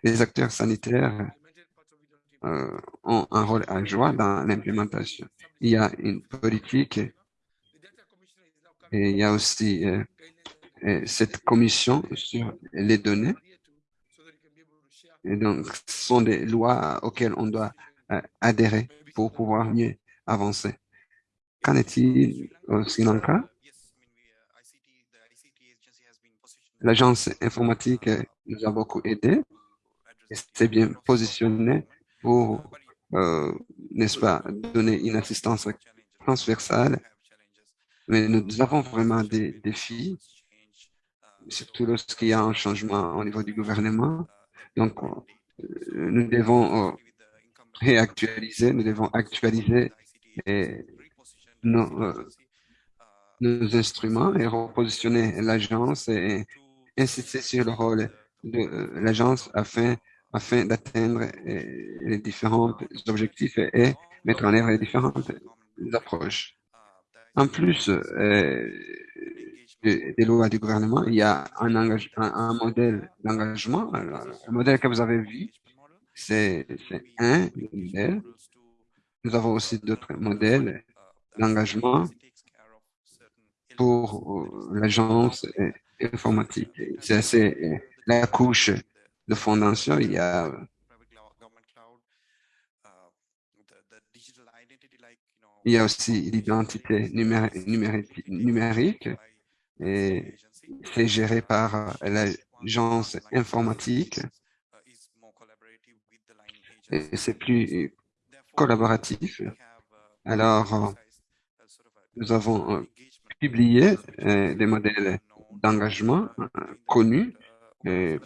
A: Les acteurs sanitaires ont un rôle à jouer dans l'implémentation. Il y a une politique et il y a aussi cette commission sur les données. Et donc, ce sont des lois auxquelles on doit euh, adhérer pour pouvoir mieux avancer. Qu'en est-il au Sri Lanka? L'agence informatique euh, nous a beaucoup aidé et s'est bien positionnée pour, euh, n'est-ce pas, donner une assistance transversale. Mais nous avons vraiment des défis, surtout lorsqu'il y a un changement au niveau du gouvernement. Donc, euh, nous devons euh, réactualiser, nous devons actualiser nos, euh, nos instruments et repositionner l'agence et insister sur le rôle de l'agence afin, afin d'atteindre les différents objectifs et mettre en œuvre les différentes approches. En plus des lois du gouvernement, il y a un, modèle d'engagement. Le modèle que vous avez vu, c'est un modèle. Nous avons aussi d'autres modèles d'engagement pour euh, l'agence informatique. C'est la couche de fondation. Il y a Il y a aussi l'identité numérique et c'est géré par l'agence informatique et c'est plus collaboratif. Alors, nous avons euh, publié euh, des modèles d'engagement euh, connus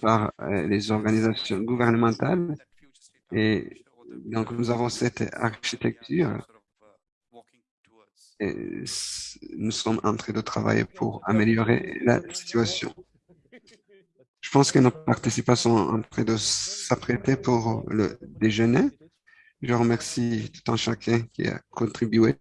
A: par les organisations gouvernementales et donc nous avons cette architecture nous sommes en train de travailler pour améliorer la situation. Je pense que nos participants sont en train de s'apprêter pour le déjeuner. Je remercie tout un chacun qui a contribué.